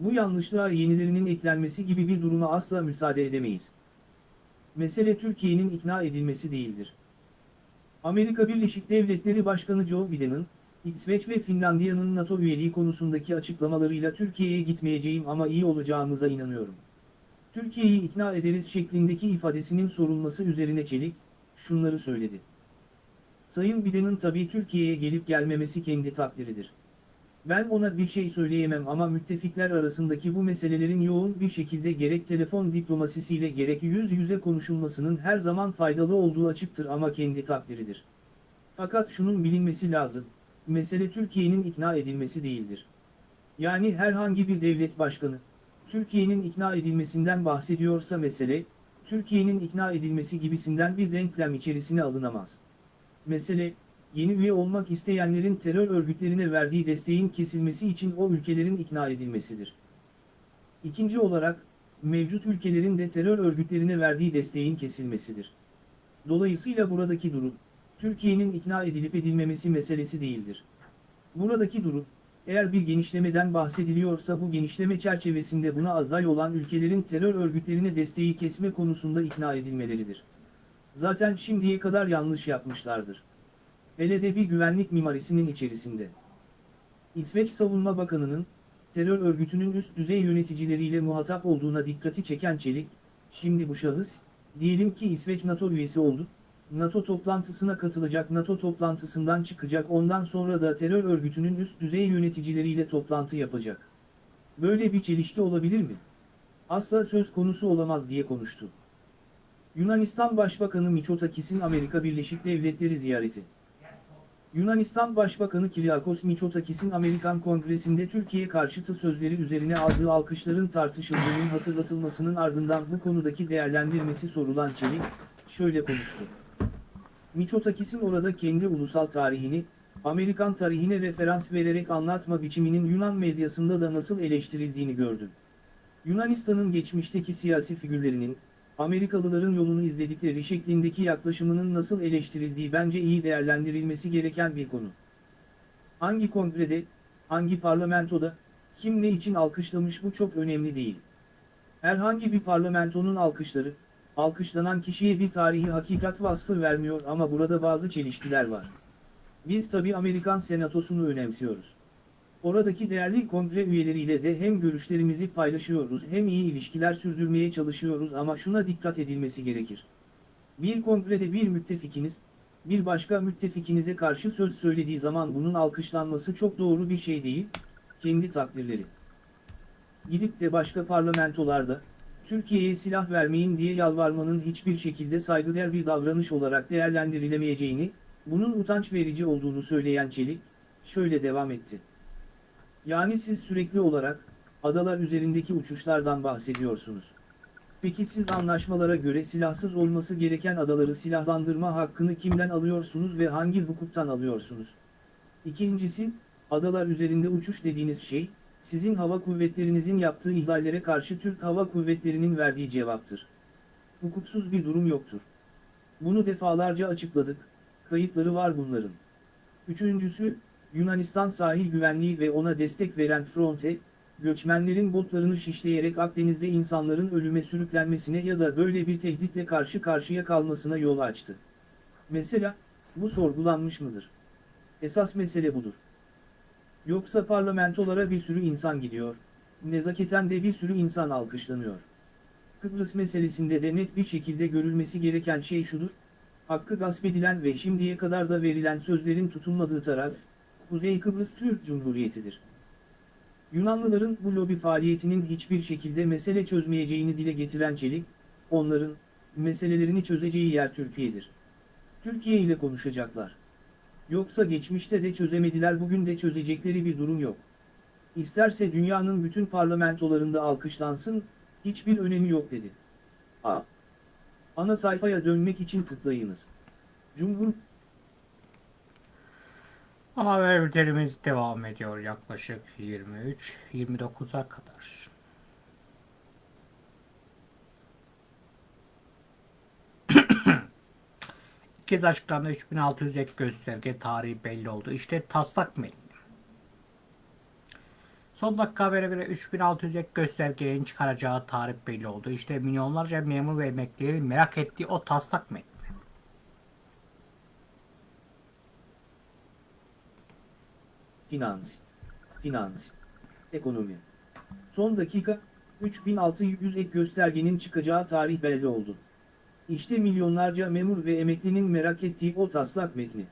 Bu yanlışlığa yenilerinin eklenmesi gibi bir duruma asla müsaade edemeyiz. Mesele Türkiye'nin ikna edilmesi değildir. Amerika Birleşik Devletleri Başkanı Joe Biden'ın, İsveç ve Finlandiya'nın NATO üyeliği konusundaki açıklamalarıyla Türkiye'ye gitmeyeceğim ama iyi olacağımıza inanıyorum. Türkiye'yi ikna ederiz şeklindeki ifadesinin sorulması üzerine Çelik, şunları söyledi. Sayın Biden'ın tabii Türkiye'ye gelip gelmemesi kendi takdiridir. Ben ona bir şey söyleyemem ama müttefikler arasındaki bu meselelerin yoğun bir şekilde gerek telefon diplomasisiyle gerek yüz yüze konuşulmasının her zaman faydalı olduğu açıktır ama kendi takdiridir. Fakat şunun bilinmesi lazım, mesele Türkiye'nin ikna edilmesi değildir. Yani herhangi bir devlet başkanı, Türkiye'nin ikna edilmesinden bahsediyorsa mesele, Türkiye'nin ikna edilmesi gibisinden bir denklem içerisine alınamaz. Mesele, yeni üye olmak isteyenlerin terör örgütlerine verdiği desteğin kesilmesi için o ülkelerin ikna edilmesidir. İkinci olarak, mevcut ülkelerin de terör örgütlerine verdiği desteğin kesilmesidir. Dolayısıyla buradaki durum, Türkiye'nin ikna edilip edilmemesi meselesi değildir. Buradaki durum, eğer bir genişlemeden bahsediliyorsa bu genişleme çerçevesinde buna aday olan ülkelerin terör örgütlerine desteği kesme konusunda ikna edilmeleridir. Zaten şimdiye kadar yanlış yapmışlardır. Hele de bir güvenlik mimarisinin içerisinde. İsveç Savunma Bakanı'nın, terör örgütünün üst düzey yöneticileriyle muhatap olduğuna dikkati çeken Çelik, şimdi bu şahıs, diyelim ki İsveç NATO üyesi oldu, NATO toplantısına katılacak NATO toplantısından çıkacak ondan sonra da terör örgütünün üst düzey yöneticileriyle toplantı yapacak. Böyle bir çelişki olabilir mi? Asla söz konusu olamaz diye konuştu. Yunanistan Başbakanı Mitsotakis'in Amerika Birleşik Devletleri ziyareti. Yunanistan Başbakanı Kyriakos Mitsotakis'in Amerikan Kongresi'nde Türkiye karşıtı sözleri üzerine aldığı alkışların tartışıldığının hatırlatılmasının ardından bu konudaki değerlendirmesi sorulan Çelik, şöyle konuştu. Mitsotakis'in orada kendi ulusal tarihini, Amerikan tarihine referans vererek anlatma biçiminin Yunan medyasında da nasıl eleştirildiğini gördüm. Yunanistan'ın geçmişteki siyasi figürlerinin, Amerikalıların yolunu izledikleri şeklindeki yaklaşımının nasıl eleştirildiği bence iyi değerlendirilmesi gereken bir konu. Hangi kongrede, hangi parlamentoda, kim ne için alkışlamış bu çok önemli değil. Herhangi bir parlamentonun alkışları, alkışlanan kişiye bir tarihi hakikat vasfı vermiyor ama burada bazı çelişkiler var. Biz tabi Amerikan senatosunu önemsiyoruz. Oradaki değerli kongre üyeleriyle de hem görüşlerimizi paylaşıyoruz hem iyi ilişkiler sürdürmeye çalışıyoruz ama şuna dikkat edilmesi gerekir. Bir kongrede bir müttefikiniz, bir başka müttefikinize karşı söz söylediği zaman bunun alkışlanması çok doğru bir şey değil, kendi takdirleri. Gidip de başka parlamentolarda, Türkiye'ye silah vermeyin diye yalvarmanın hiçbir şekilde saygıdeğer bir davranış olarak değerlendirilemeyeceğini, bunun utanç verici olduğunu söyleyen Çelik, şöyle devam etti. Yani siz sürekli olarak, adalar üzerindeki uçuşlardan bahsediyorsunuz. Peki siz anlaşmalara göre silahsız olması gereken adaları silahlandırma hakkını kimden alıyorsunuz ve hangi hukuktan alıyorsunuz? İkincisi, adalar üzerinde uçuş dediğiniz şey, sizin hava kuvvetlerinizin yaptığı ihlallere karşı Türk Hava Kuvvetleri'nin verdiği cevaptır. Hukuksuz bir durum yoktur. Bunu defalarca açıkladık, kayıtları var bunların. Üçüncüsü, Yunanistan sahil güvenliği ve ona destek veren Fronte, göçmenlerin botlarını şişleyerek Akdeniz'de insanların ölüme sürüklenmesine ya da böyle bir tehditle karşı karşıya kalmasına yol açtı. Mesela, bu sorgulanmış mıdır? Esas mesele budur. Yoksa parlamentolara bir sürü insan gidiyor, nezaketen de bir sürü insan alkışlanıyor. Kıbrıs meselesinde de net bir şekilde görülmesi gereken şey şudur, hakkı gasp edilen ve şimdiye kadar da verilen sözlerin tutulmadığı taraf, Kuzey Kıbrıs Türk Cumhuriyeti'dir. Yunanlıların bu lobi faaliyetinin hiçbir şekilde mesele çözmeyeceğini dile getiren Çelik, onların, meselelerini çözeceği yer Türkiye'dir. Türkiye ile konuşacaklar. Yoksa geçmişte de çözemediler bugün de çözecekleri bir durum yok. İsterse dünyanın bütün parlamentolarında alkışlansın, hiçbir önemi yok dedi. A. Ana sayfaya dönmek için tıklayınız. Cumhur Ana haber devam ediyor yaklaşık 23-29'a kadar. Kez açıklandı 3600 ek gösterge tarihi belli oldu. İşte taslak metni. Son dakika habere göre 3600 ek göstergenin çıkaracağı tarih belli oldu. İşte milyonlarca memur ve emeklilerin merak ettiği o taslak metni. Finans. Finans. Ekonomi. Son dakika, 3600 ek göstergenin çıkacağı tarih belli oldu. İşte milyonlarca memur ve emeklinin merak ettiği o taslak metni.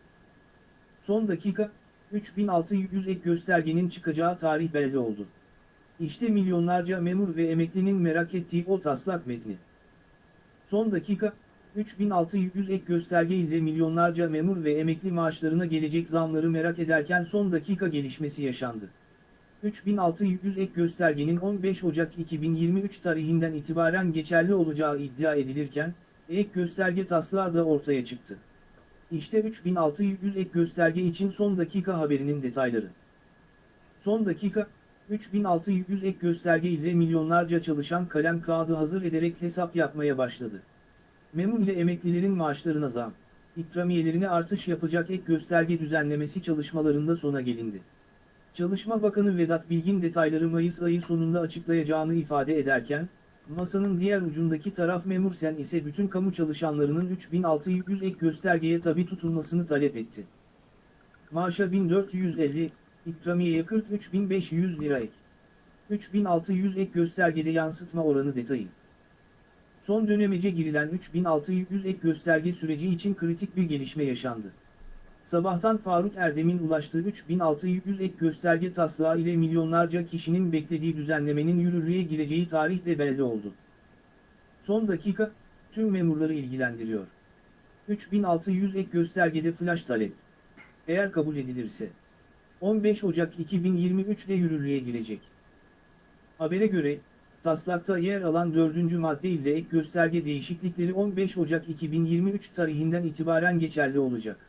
Son dakika, 3600 ek göstergenin çıkacağı tarih belli oldu. İşte milyonlarca memur ve emeklinin merak ettiği o taslak metni. Son dakika, 3600 ek gösterge ile milyonlarca memur ve emekli maaşlarına gelecek zamları merak ederken son dakika gelişmesi yaşandı. 3600 ek göstergenin 15 Ocak 2023 tarihinden itibaren geçerli olacağı iddia edilirken, ek gösterge taslağı da ortaya çıktı. İşte 3600 ek gösterge için son dakika haberinin detayları. Son dakika, 3600 ek gösterge ile milyonlarca çalışan kalem kağıdı hazır ederek hesap yapmaya başladı. Memur ile emeklilerin maaşlarına zam, ikramiyelerine artış yapacak ek gösterge düzenlemesi çalışmalarında sona gelindi. Çalışma Bakanı Vedat Bilgin detayları Mayıs ayı sonunda açıklayacağını ifade ederken, masanın diğer ucundaki taraf Memur Sen ise bütün kamu çalışanlarının 3600 ek göstergeye tabi tutulmasını talep etti. Maaşa 1450, ikramiyeye 43500 lira ek. 3600 ek göstergede yansıtma oranı detayı. Son dönemece girilen 3600 ek gösterge süreci için kritik bir gelişme yaşandı. Sabahtan Faruk Erdem'in ulaştığı 3600 ek gösterge taslağı ile milyonlarca kişinin beklediği düzenlemenin yürürlüğe gireceği tarih de belli oldu. Son dakika, tüm memurları ilgilendiriyor. 3600 ek göstergede flash talep. Eğer kabul edilirse, 15 Ocak 2023'de yürürlüğe girecek. Habere göre, taslakta yer alan 4. madde ile ek gösterge değişiklikleri 15 Ocak 2023 tarihinden itibaren geçerli olacak.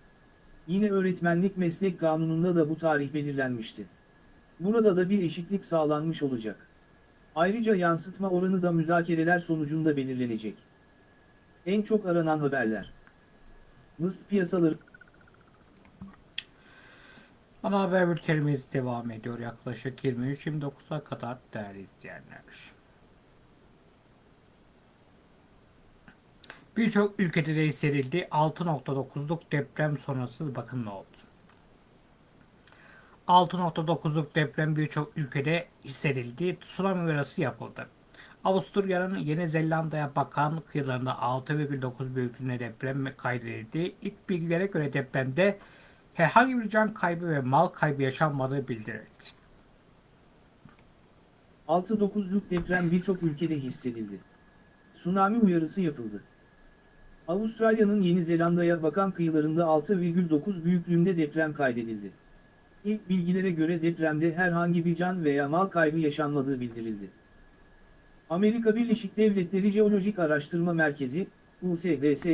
Yine öğretmenlik meslek kanununda da bu tarih belirlenmişti. Burada da bir eşitlik sağlanmış olacak. Ayrıca yansıtma oranı da müzakereler sonucunda belirlenecek. En çok aranan haberler. Mıst piyasaları Ana haber bültenimiz devam ediyor yaklaşık 23-29'a kadar değerli izleyenler. Birçok ülkede de hissedildi. 6.9'luk deprem sonrası bakın ne oldu. 6.9'luk deprem birçok ülkede hissedildi. Tsunami uyarısı yapıldı. Avusturya'nın Yeni Zelanda'ya bakan kıyılarında 6,9 büyüklüğünde deprem kaydedildi. İlk bilgilere göre depremde herhangi bir can kaybı ve mal kaybı yaşanmadığı bildirildi. 6.9'luk deprem birçok ülkede hissedildi. Tsunami uyarısı yapıldı. Avustralya'nın Yeni Zelanda'ya bakan kıyılarında 6,9 büyüklüğünde deprem kaydedildi. İlk bilgilere göre depremde herhangi bir can veya mal kaybı yaşanmadığı bildirildi. Amerika Birleşik Devletleri Jeolojik Araştırma Merkezi, USGS,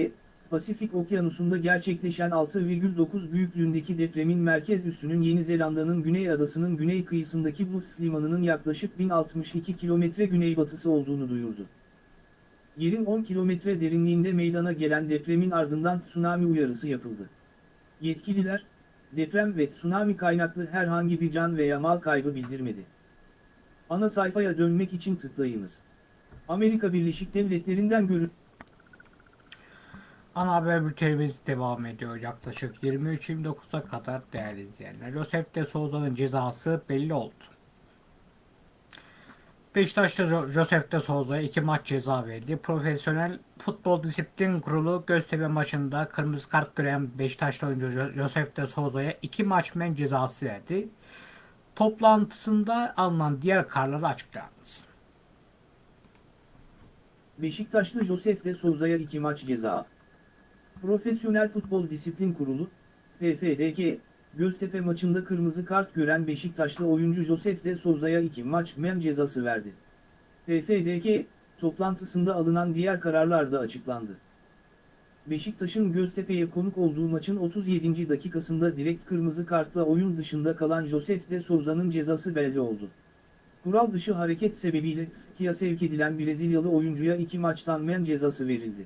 Pasifik Okyanusu'nda gerçekleşen 6,9 büyüklüğündeki depremin merkez üssünün Yeni Zelanda'nın güney adasının güney kıyısındaki Bluff limanının yaklaşık 1062 kilometre güneybatısı olduğunu duyurdu. Yerin 10 kilometre derinliğinde meydana gelen depremin ardından tsunami uyarısı yapıldı. Yetkililer, deprem ve tsunami kaynaklı herhangi bir can veya mal kaybı bildirmedi. Ana sayfaya dönmek için tıklayınız. Amerika Birleşik Devletleri'nden görün. Ana haber bültenimiz devam ediyor. Yaklaşık 23-29'a kadar değerli izleyenler. Josep de Souza'nın cezası belli oldu. Beşiktaş'ta Jo- Josep de Souza'ya iki maç ceza verdi. Profesyonel Futbol Disiplin Kurulu Göztepe maçında kırmızı kart gören Beşiktaşlı oyuncu Jo- Josep de Souza'ya iki maç men cezası verdi. Toplantısında alınan diğer kararları açıklandı. Beşiktaşlı Josef de Souza'ya 2 maç ceza. Profesyonel Futbol Disiplin Kurulu, PFDK, Göztepe maçında kırmızı kart gören Beşiktaşlı oyuncu Josef de Souza'ya 2 maç men cezası verdi. PFDK, toplantısında alınan diğer kararlar da açıklandı. Beşiktaş'ın Göztepe'ye konuk olduğu maçın 37. dakikasında direkt kırmızı kartla oyun dışında kalan Josef de Souza'nın cezası belli oldu. Kural dışı hareket sebebiyle FK'ya sevk edilen Brezilyalı oyuncuya iki maçtan men cezası verildi.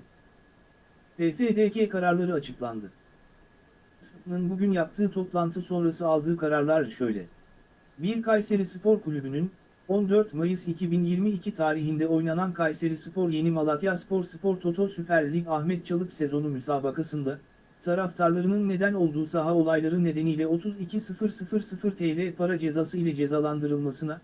PFDK kararları açıklandı. FK'nın bugün yaptığı toplantı sonrası aldığı kararlar şöyle. 1 Kayseri Spor Kulübü'nün 14 Mayıs 2022 tarihinde oynanan Kayseri Spor Yeni Malatya Spor Spor Toto Süper Lig Ahmet Çalık sezonu müsabakasında taraftarlarının neden olduğu saha olayları nedeniyle 32.000 TL para cezası ile cezalandırılmasına,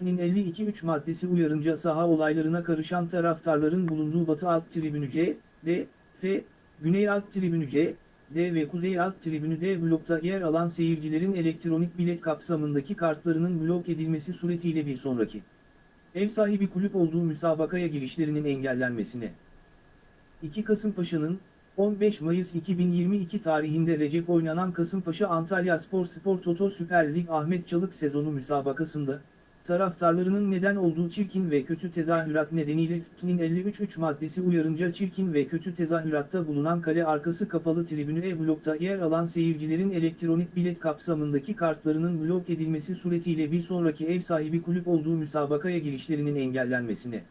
Nin 52.3 maddesi uyarınca saha olaylarına karışan taraftarların bulunduğu Batı Alt Tribünü C, D, F, Güney Alt Tribünü C, D ve Kuzey Alt Tribünü D blokta yer alan seyircilerin elektronik bilet kapsamındaki kartlarının blok edilmesi suretiyle bir sonraki ev sahibi kulüp olduğu müsabakaya girişlerinin engellenmesine. 2 Kasımpaşa'nın 15 Mayıs 2022 tarihinde Recep oynanan Kasımpaşa Antalya Spor Spor Toto Süper Lig Ahmet Çalık sezonu müsabakasında taraftarlarının neden olduğu çirkin ve kötü tezahürat nedeniyle FK'nin 53.3 maddesi uyarınca çirkin ve kötü tezahüratta bulunan kale arkası kapalı tribünü E blokta yer alan seyircilerin elektronik bilet kapsamındaki kartlarının blok edilmesi suretiyle bir sonraki ev sahibi kulüp olduğu müsabakaya girişlerinin engellenmesine.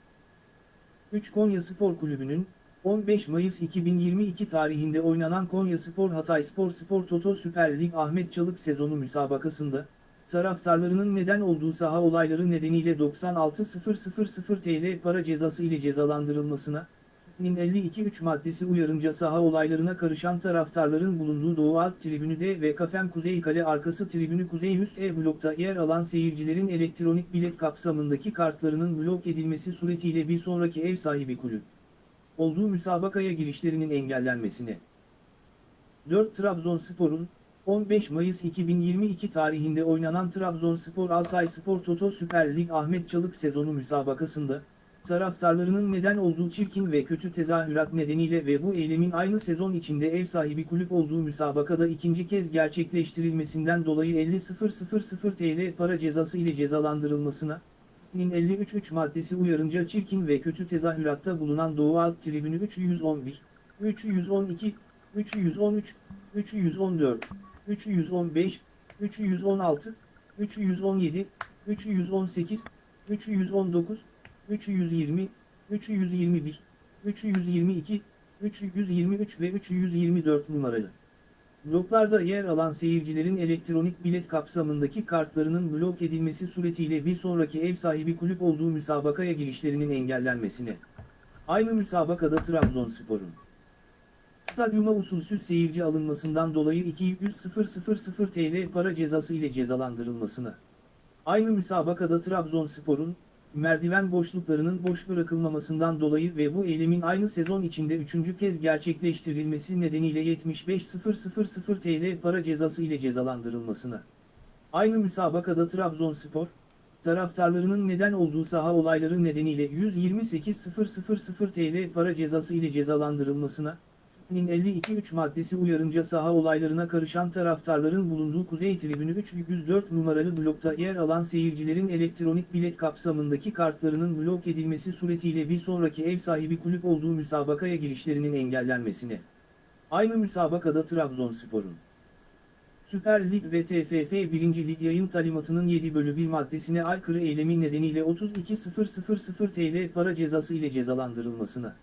3 Konya Spor Kulübü'nün 15 Mayıs 2022 tarihinde oynanan Konya Spor Hatay Spor Spor Toto Süper Lig Ahmet Çalık sezonu müsabakasında taraftarlarının neden olduğu saha olayları nedeniyle 96.000 TL para cezası ile cezalandırılmasına, nin 52.3 maddesi uyarınca saha olaylarına karışan taraftarların bulunduğu Doğu Alt Tribünü D ve Kafem Kuzey Kale Arkası Tribünü Kuzey Üst E blokta yer alan seyircilerin elektronik bilet kapsamındaki kartlarının blok edilmesi suretiyle bir sonraki ev sahibi kulüp olduğu müsabakaya girişlerinin engellenmesine. 4 Trabzonspor'un 15 Mayıs 2022 tarihinde oynanan Trabzonspor Altay Spor Toto Süper Lig Ahmet Çalık sezonu müsabakasında, taraftarlarının neden olduğu çirkin ve kötü tezahürat nedeniyle ve bu eylemin aynı sezon içinde ev sahibi kulüp olduğu müsabakada ikinci kez gerçekleştirilmesinden dolayı 50.000 TL para cezası ile cezalandırılmasına, nin 53.3 maddesi uyarınca çirkin ve kötü tezahüratta bulunan Doğu Alt Tribünü 311, 312, 313, 314, 315, 316, 317, 318, 319, 320, 321, 322, 323 ve 324 numaralı. Bloklarda yer alan seyircilerin elektronik bilet kapsamındaki kartlarının blok edilmesi suretiyle bir sonraki ev sahibi kulüp olduğu müsabakaya girişlerinin engellenmesine. Aynı müsabakada Trabzonspor'un stadyuma usulsüz seyirci alınmasından dolayı 200.000 TL para cezası ile cezalandırılmasına. Aynı müsabakada Trabzonspor'un, merdiven boşluklarının boş bırakılmamasından dolayı ve bu eylemin aynı sezon içinde üçüncü kez gerçekleştirilmesi nedeniyle 75.000 TL para cezası ile cezalandırılmasına. Aynı müsabakada Trabzonspor, taraftarlarının neden olduğu saha olayları nedeniyle 128.000 TL para cezası ile cezalandırılmasına, nin 52.3 maddesi uyarınca saha olaylarına karışan taraftarların bulunduğu Kuzey Tribünü 304 numaralı blokta yer alan seyircilerin elektronik bilet kapsamındaki kartlarının blok edilmesi suretiyle bir sonraki ev sahibi kulüp olduğu müsabakaya girişlerinin engellenmesine. Aynı müsabakada Trabzonspor'un Süper Lig ve TFF 1. Lig yayın talimatının 7 bölü 1 maddesine aykırı eylemi nedeniyle 32.000 TL para cezası ile cezalandırılmasına.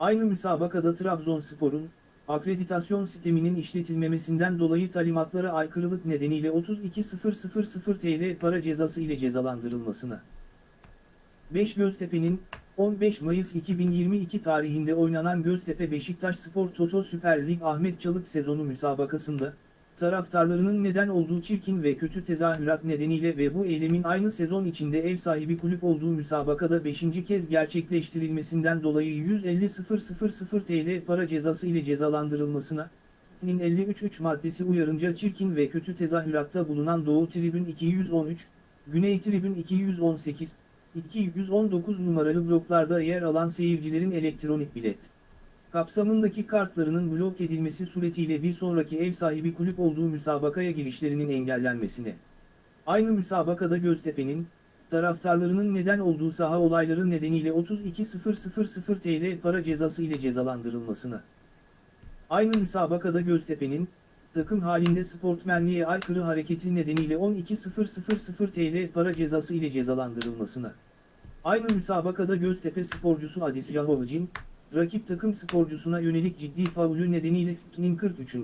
Aynı müsabakada Trabzonspor'un, akreditasyon sisteminin işletilmemesinden dolayı talimatlara aykırılık nedeniyle 32.000 TL para cezası ile cezalandırılmasına. 5 Göztepe'nin 15 Mayıs 2022 tarihinde oynanan Göztepe Beşiktaş Spor Toto Süper Lig Ahmet Çalık sezonu müsabakasında, taraftarlarının neden olduğu çirkin ve kötü tezahürat nedeniyle ve bu eylemin aynı sezon içinde ev sahibi kulüp olduğu müsabakada 5. kez gerçekleştirilmesinden dolayı 150.000 TL para cezası ile cezalandırılmasına, nin 53.3 maddesi uyarınca çirkin ve kötü tezahüratta bulunan Doğu Tribün 213, Güney Tribün 218, 219 numaralı bloklarda yer alan seyircilerin elektronik bilet kapsamındaki kartlarının blok edilmesi suretiyle bir sonraki ev sahibi kulüp olduğu müsabakaya girişlerinin engellenmesine. Aynı müsabakada Göztepe'nin, taraftarlarının neden olduğu saha olayları nedeniyle 32.000 TL para cezası ile cezalandırılmasına. Aynı müsabakada Göztepe'nin, takım halinde sportmenliğe aykırı hareketi nedeniyle 12.000 TL para cezası ile cezalandırılmasına. Aynı müsabakada Göztepe sporcusu Adis Jahovic'in, rakip takım sporcusuna yönelik ciddi faulü nedeniyle FİT'nin 43.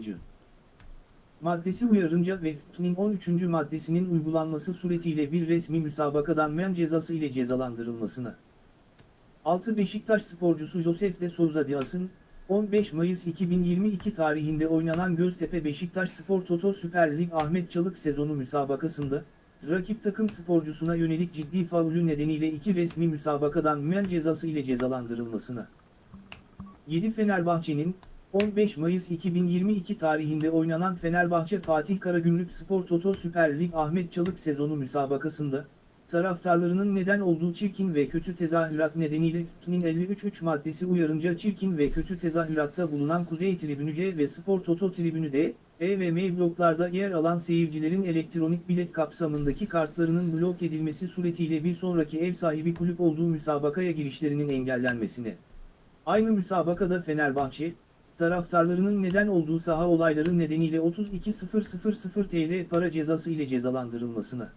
maddesi uyarınca ve FİT'nin 13. maddesinin uygulanması suretiyle bir resmi müsabakadan men cezası ile cezalandırılmasına. 6 Beşiktaş sporcusu Josef de Souza Dias'ın, 15 Mayıs 2022 tarihinde oynanan Göztepe Beşiktaş Spor Toto Süper Lig Ahmet Çalık sezonu müsabakasında, rakip takım sporcusuna yönelik ciddi faulü nedeniyle iki resmi müsabakadan men cezası ile cezalandırılmasına. 7 Fenerbahçe'nin 15 Mayıs 2022 tarihinde oynanan Fenerbahçe Fatih Karagümrük Spor Toto Süper Lig Ahmet Çalık sezonu müsabakasında, taraftarlarının neden olduğu çirkin ve kötü tezahürat nedeniyle FİT'nin 53.3 maddesi uyarınca çirkin ve kötü tezahüratta bulunan Kuzey Tribünü C ve Spor Toto Tribünü D, E ve M bloklarda yer alan seyircilerin elektronik bilet kapsamındaki kartlarının blok edilmesi suretiyle bir sonraki ev sahibi kulüp olduğu müsabakaya girişlerinin engellenmesine. Aynı müsabakada Fenerbahçe, taraftarlarının neden olduğu saha olayları nedeniyle 32.000 TL para cezası ile cezalandırılmasına.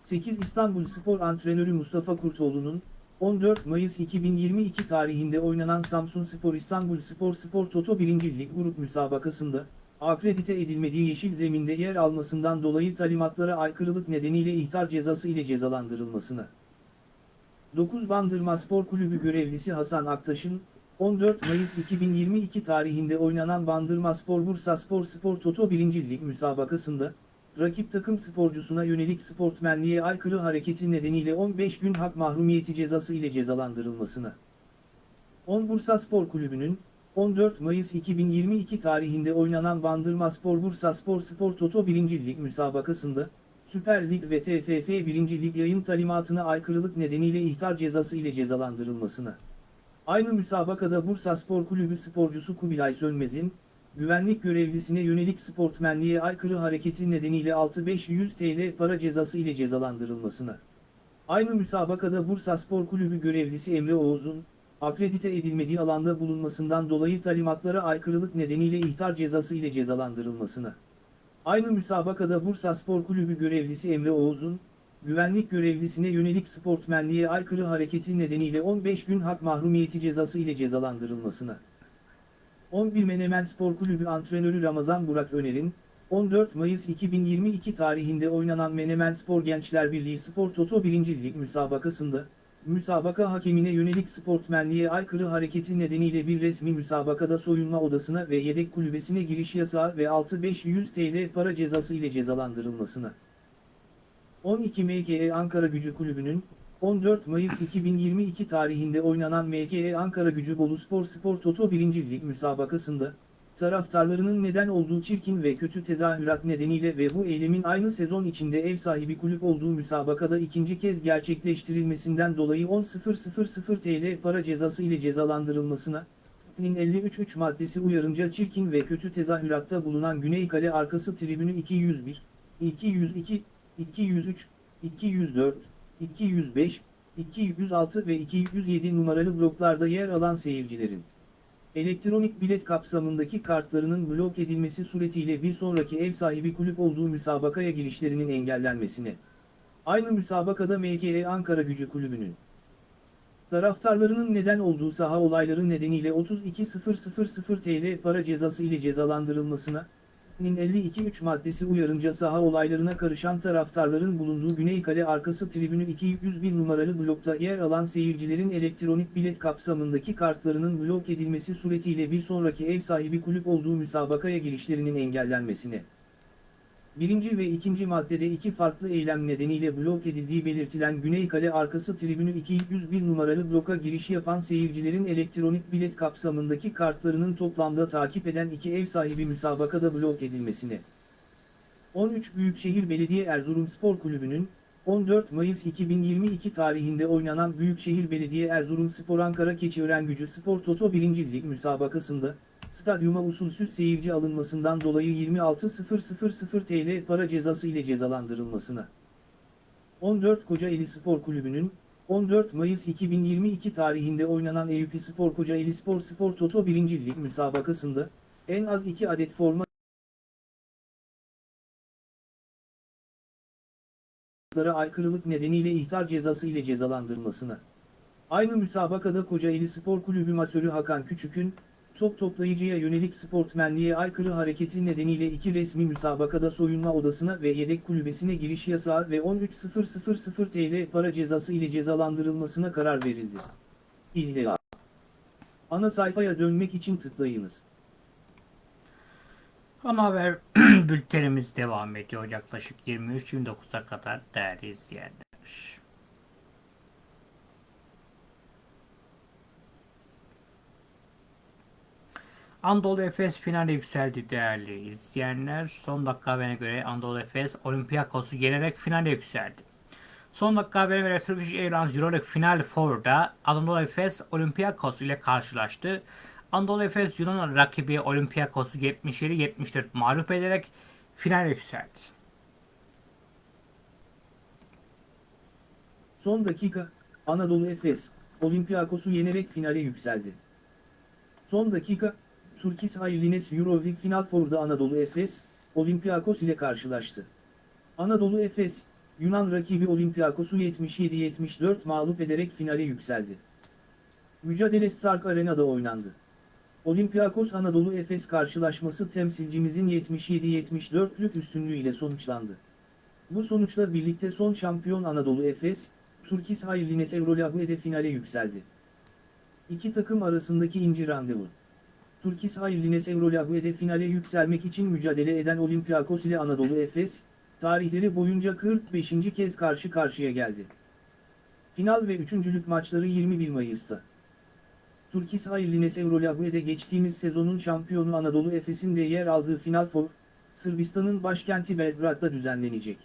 8 İstanbul Spor antrenörü Mustafa Kurtoğlu'nun, 14 Mayıs 2022 tarihinde oynanan Samsun Spor İstanbul Spor Spor Toto 1. Lig Grup müsabakasında, akredite edilmediği yeşil zeminde yer almasından dolayı talimatlara aykırılık nedeniyle ihtar cezası ile cezalandırılmasına. 9 Bandırma Spor Kulübü görevlisi Hasan Aktaş'ın, 14 Mayıs 2022 tarihinde oynanan Bandırma Spor Bursa Spor Spor Toto 1. Lig müsabakasında, rakip takım sporcusuna yönelik sportmenliğe aykırı hareketi nedeniyle 15 gün hak mahrumiyeti cezası ile cezalandırılmasına. 10 Bursa Spor Kulübü'nün, 14 Mayıs 2022 tarihinde oynanan Bandırma Spor Bursa Spor Spor Toto 1. Lig müsabakasında, Süper Lig ve TFF 1. Lig yayın talimatına aykırılık nedeniyle ihtar cezası ile cezalandırılmasına. Aynı müsabakada Bursa Spor Kulübü sporcusu Kubilay Sönmez'in, güvenlik görevlisine yönelik sportmenliğe aykırı hareketi nedeniyle 6500 TL para cezası ile cezalandırılmasına. Aynı müsabakada Bursa Spor Kulübü görevlisi Emre Oğuz'un, akredite edilmediği alanda bulunmasından dolayı talimatlara aykırılık nedeniyle ihtar cezası ile cezalandırılmasına. Aynı müsabakada Bursa Spor Kulübü görevlisi Emre Oğuz'un, güvenlik görevlisine yönelik sportmenliğe aykırı hareketi nedeniyle 15 gün hak mahrumiyeti cezası ile cezalandırılmasına. 11 Menemen Spor Kulübü antrenörü Ramazan Burak Öner'in, 14 Mayıs 2022 tarihinde oynanan Menemen Spor Gençler Birliği Spor Toto 1. Lig müsabakasında, müsabaka hakemine yönelik sportmenliğe aykırı hareketi nedeniyle bir resmi müsabakada soyunma odasına ve yedek kulübesine giriş yasağı ve 6500 TL para cezası ile cezalandırılmasına. 12 MKE Ankara Gücü Kulübü'nün, 14 Mayıs 2022 tarihinde oynanan MKE Ankara Gücü Bolu Spor Spor Toto 1. Lig müsabakasında, taraftarlarının neden olduğu çirkin ve kötü tezahürat nedeniyle ve bu eylemin aynı sezon içinde ev sahibi kulüp olduğu müsabakada ikinci kez gerçekleştirilmesinden dolayı 10.000 TL para cezası ile cezalandırılmasına, nin 53.3 maddesi uyarınca çirkin ve kötü tezahüratta bulunan Güney Kale arkası tribünü 201, 202, 203, 204, 205, 206 ve 207 numaralı bloklarda yer alan seyircilerin elektronik bilet kapsamındaki kartlarının blok edilmesi suretiyle bir sonraki ev sahibi kulüp olduğu müsabakaya girişlerinin engellenmesine. Aynı müsabakada MKE Ankara Gücü Kulübü'nün taraftarlarının neden olduğu saha olayları nedeniyle 32.000 TL para cezası ile cezalandırılmasına, Nin 52-3 maddesi uyarınca saha olaylarına karışan taraftarların bulunduğu Güney Kale arkası tribünü 201 numaralı blokta yer alan seyircilerin elektronik bilet kapsamındaki kartlarının blok edilmesi suretiyle bir sonraki ev sahibi kulüp olduğu müsabakaya girişlerinin engellenmesine. Birinci ve ikinci maddede iki farklı eylem nedeniyle blok edildiği belirtilen Güney Kale arkası tribünü 201 numaralı bloka giriş yapan seyircilerin elektronik bilet kapsamındaki kartlarının toplamda takip eden iki ev sahibi müsabakada blok edilmesine. 13 Büyükşehir Belediye Erzurumspor Kulübü'nün 14 Mayıs 2022 tarihinde oynanan Büyükşehir Belediye Erzurumspor Ankara Keçiören Gücü Spor Toto 1. Lig müsabakasında stadyuma usulsüz seyirci alınmasından dolayı 26.000 TL para cezası ile cezalandırılmasına. 14 Kocaeli Spor Kulübü'nün 14 Mayıs 2022 tarihinde oynanan Eyüp Spor Kocaeli Spor Spor Toto 1. Lig müsabakasında en az 2 adet forma aykırılık nedeniyle ihtar cezası ile cezalandırılmasına. Aynı müsabakada Kocaeli Spor Kulübü masörü Hakan Küçük'ün, top toplayıcıya yönelik sportmenliğe aykırı hareketi nedeniyle iki resmi müsabakada soyunma odasına ve yedek kulübesine giriş yasağı ve 13.000 TL para cezası ile cezalandırılmasına karar verildi. İlla. Ana sayfaya dönmek için tıklayınız. Ana haber *clears throat* bültenimiz devam ediyor yaklaşık 23-29'a kadar değerli izleyenler. Anadolu Efes finale yükseldi değerli izleyenler. Son dakika haberine göre Anadolu Efes Olympiakos'u yenerek finale yükseldi. Son dakika haberine göre Turkish Airlines Euroleague Final Four'da Anadolu Efes Olympiakos ile karşılaştı. Anadolu Efes Yunan rakibi Olympiakos'u 77-74 mağlup ederek finale yükseldi. Son dakika, Anadolu Efes, Olympiakos'u yenerek finale yükseldi. Son dakika, Turkish Airlines Euroleague Final Four'da Anadolu Efes, Olympiakos ile karşılaştı. Anadolu Efes, Yunan rakibi Olympiakos'u 77-74 mağlup ederek finale yükseldi. Mücadele Stark Arena'da oynandı. Olympiakos Anadolu Efes karşılaşması temsilcimizin 77-74'lük üstünlüğüyle sonuçlandı. Bu sonuçla birlikte son şampiyon Anadolu Efes, Turkish Airlines Eurolague'de finale yükseldi. İki takım arasındaki inci randevu. Turkish Airlines Eurolague'de finale yükselmek için mücadele eden Olympiakos ile Anadolu Efes, tarihleri boyunca 45. kez karşı karşıya geldi. Final ve üçüncülük maçları 21 Mayıs'ta. Turkish Airlines Eurolague'de geçtiğimiz sezonun şampiyonu Anadolu Efes'in de yer aldığı Final Four, Sırbistan'ın başkenti Belgrad'da düzenlenecek.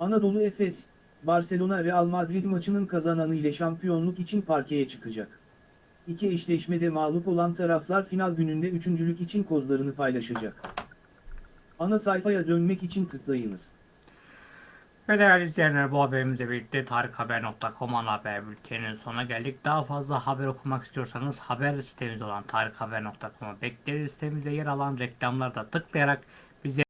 Anadolu Efes, Barcelona Real Madrid maçının kazananı ile şampiyonluk için parkeye çıkacak. İki eşleşmede mağlup olan taraflar final gününde üçüncülük için kozlarını paylaşacak. Ana sayfaya dönmek için tıklayınız. Ve değerli izleyenler bu haberimizle birlikte tarikhaber.com ana haber bülteninin sonuna geldik. Daha fazla haber okumak istiyorsanız haber sitemiz olan tarikhaber.com'a bekleriz. Sitemizde yer alan reklamlarda tıklayarak bize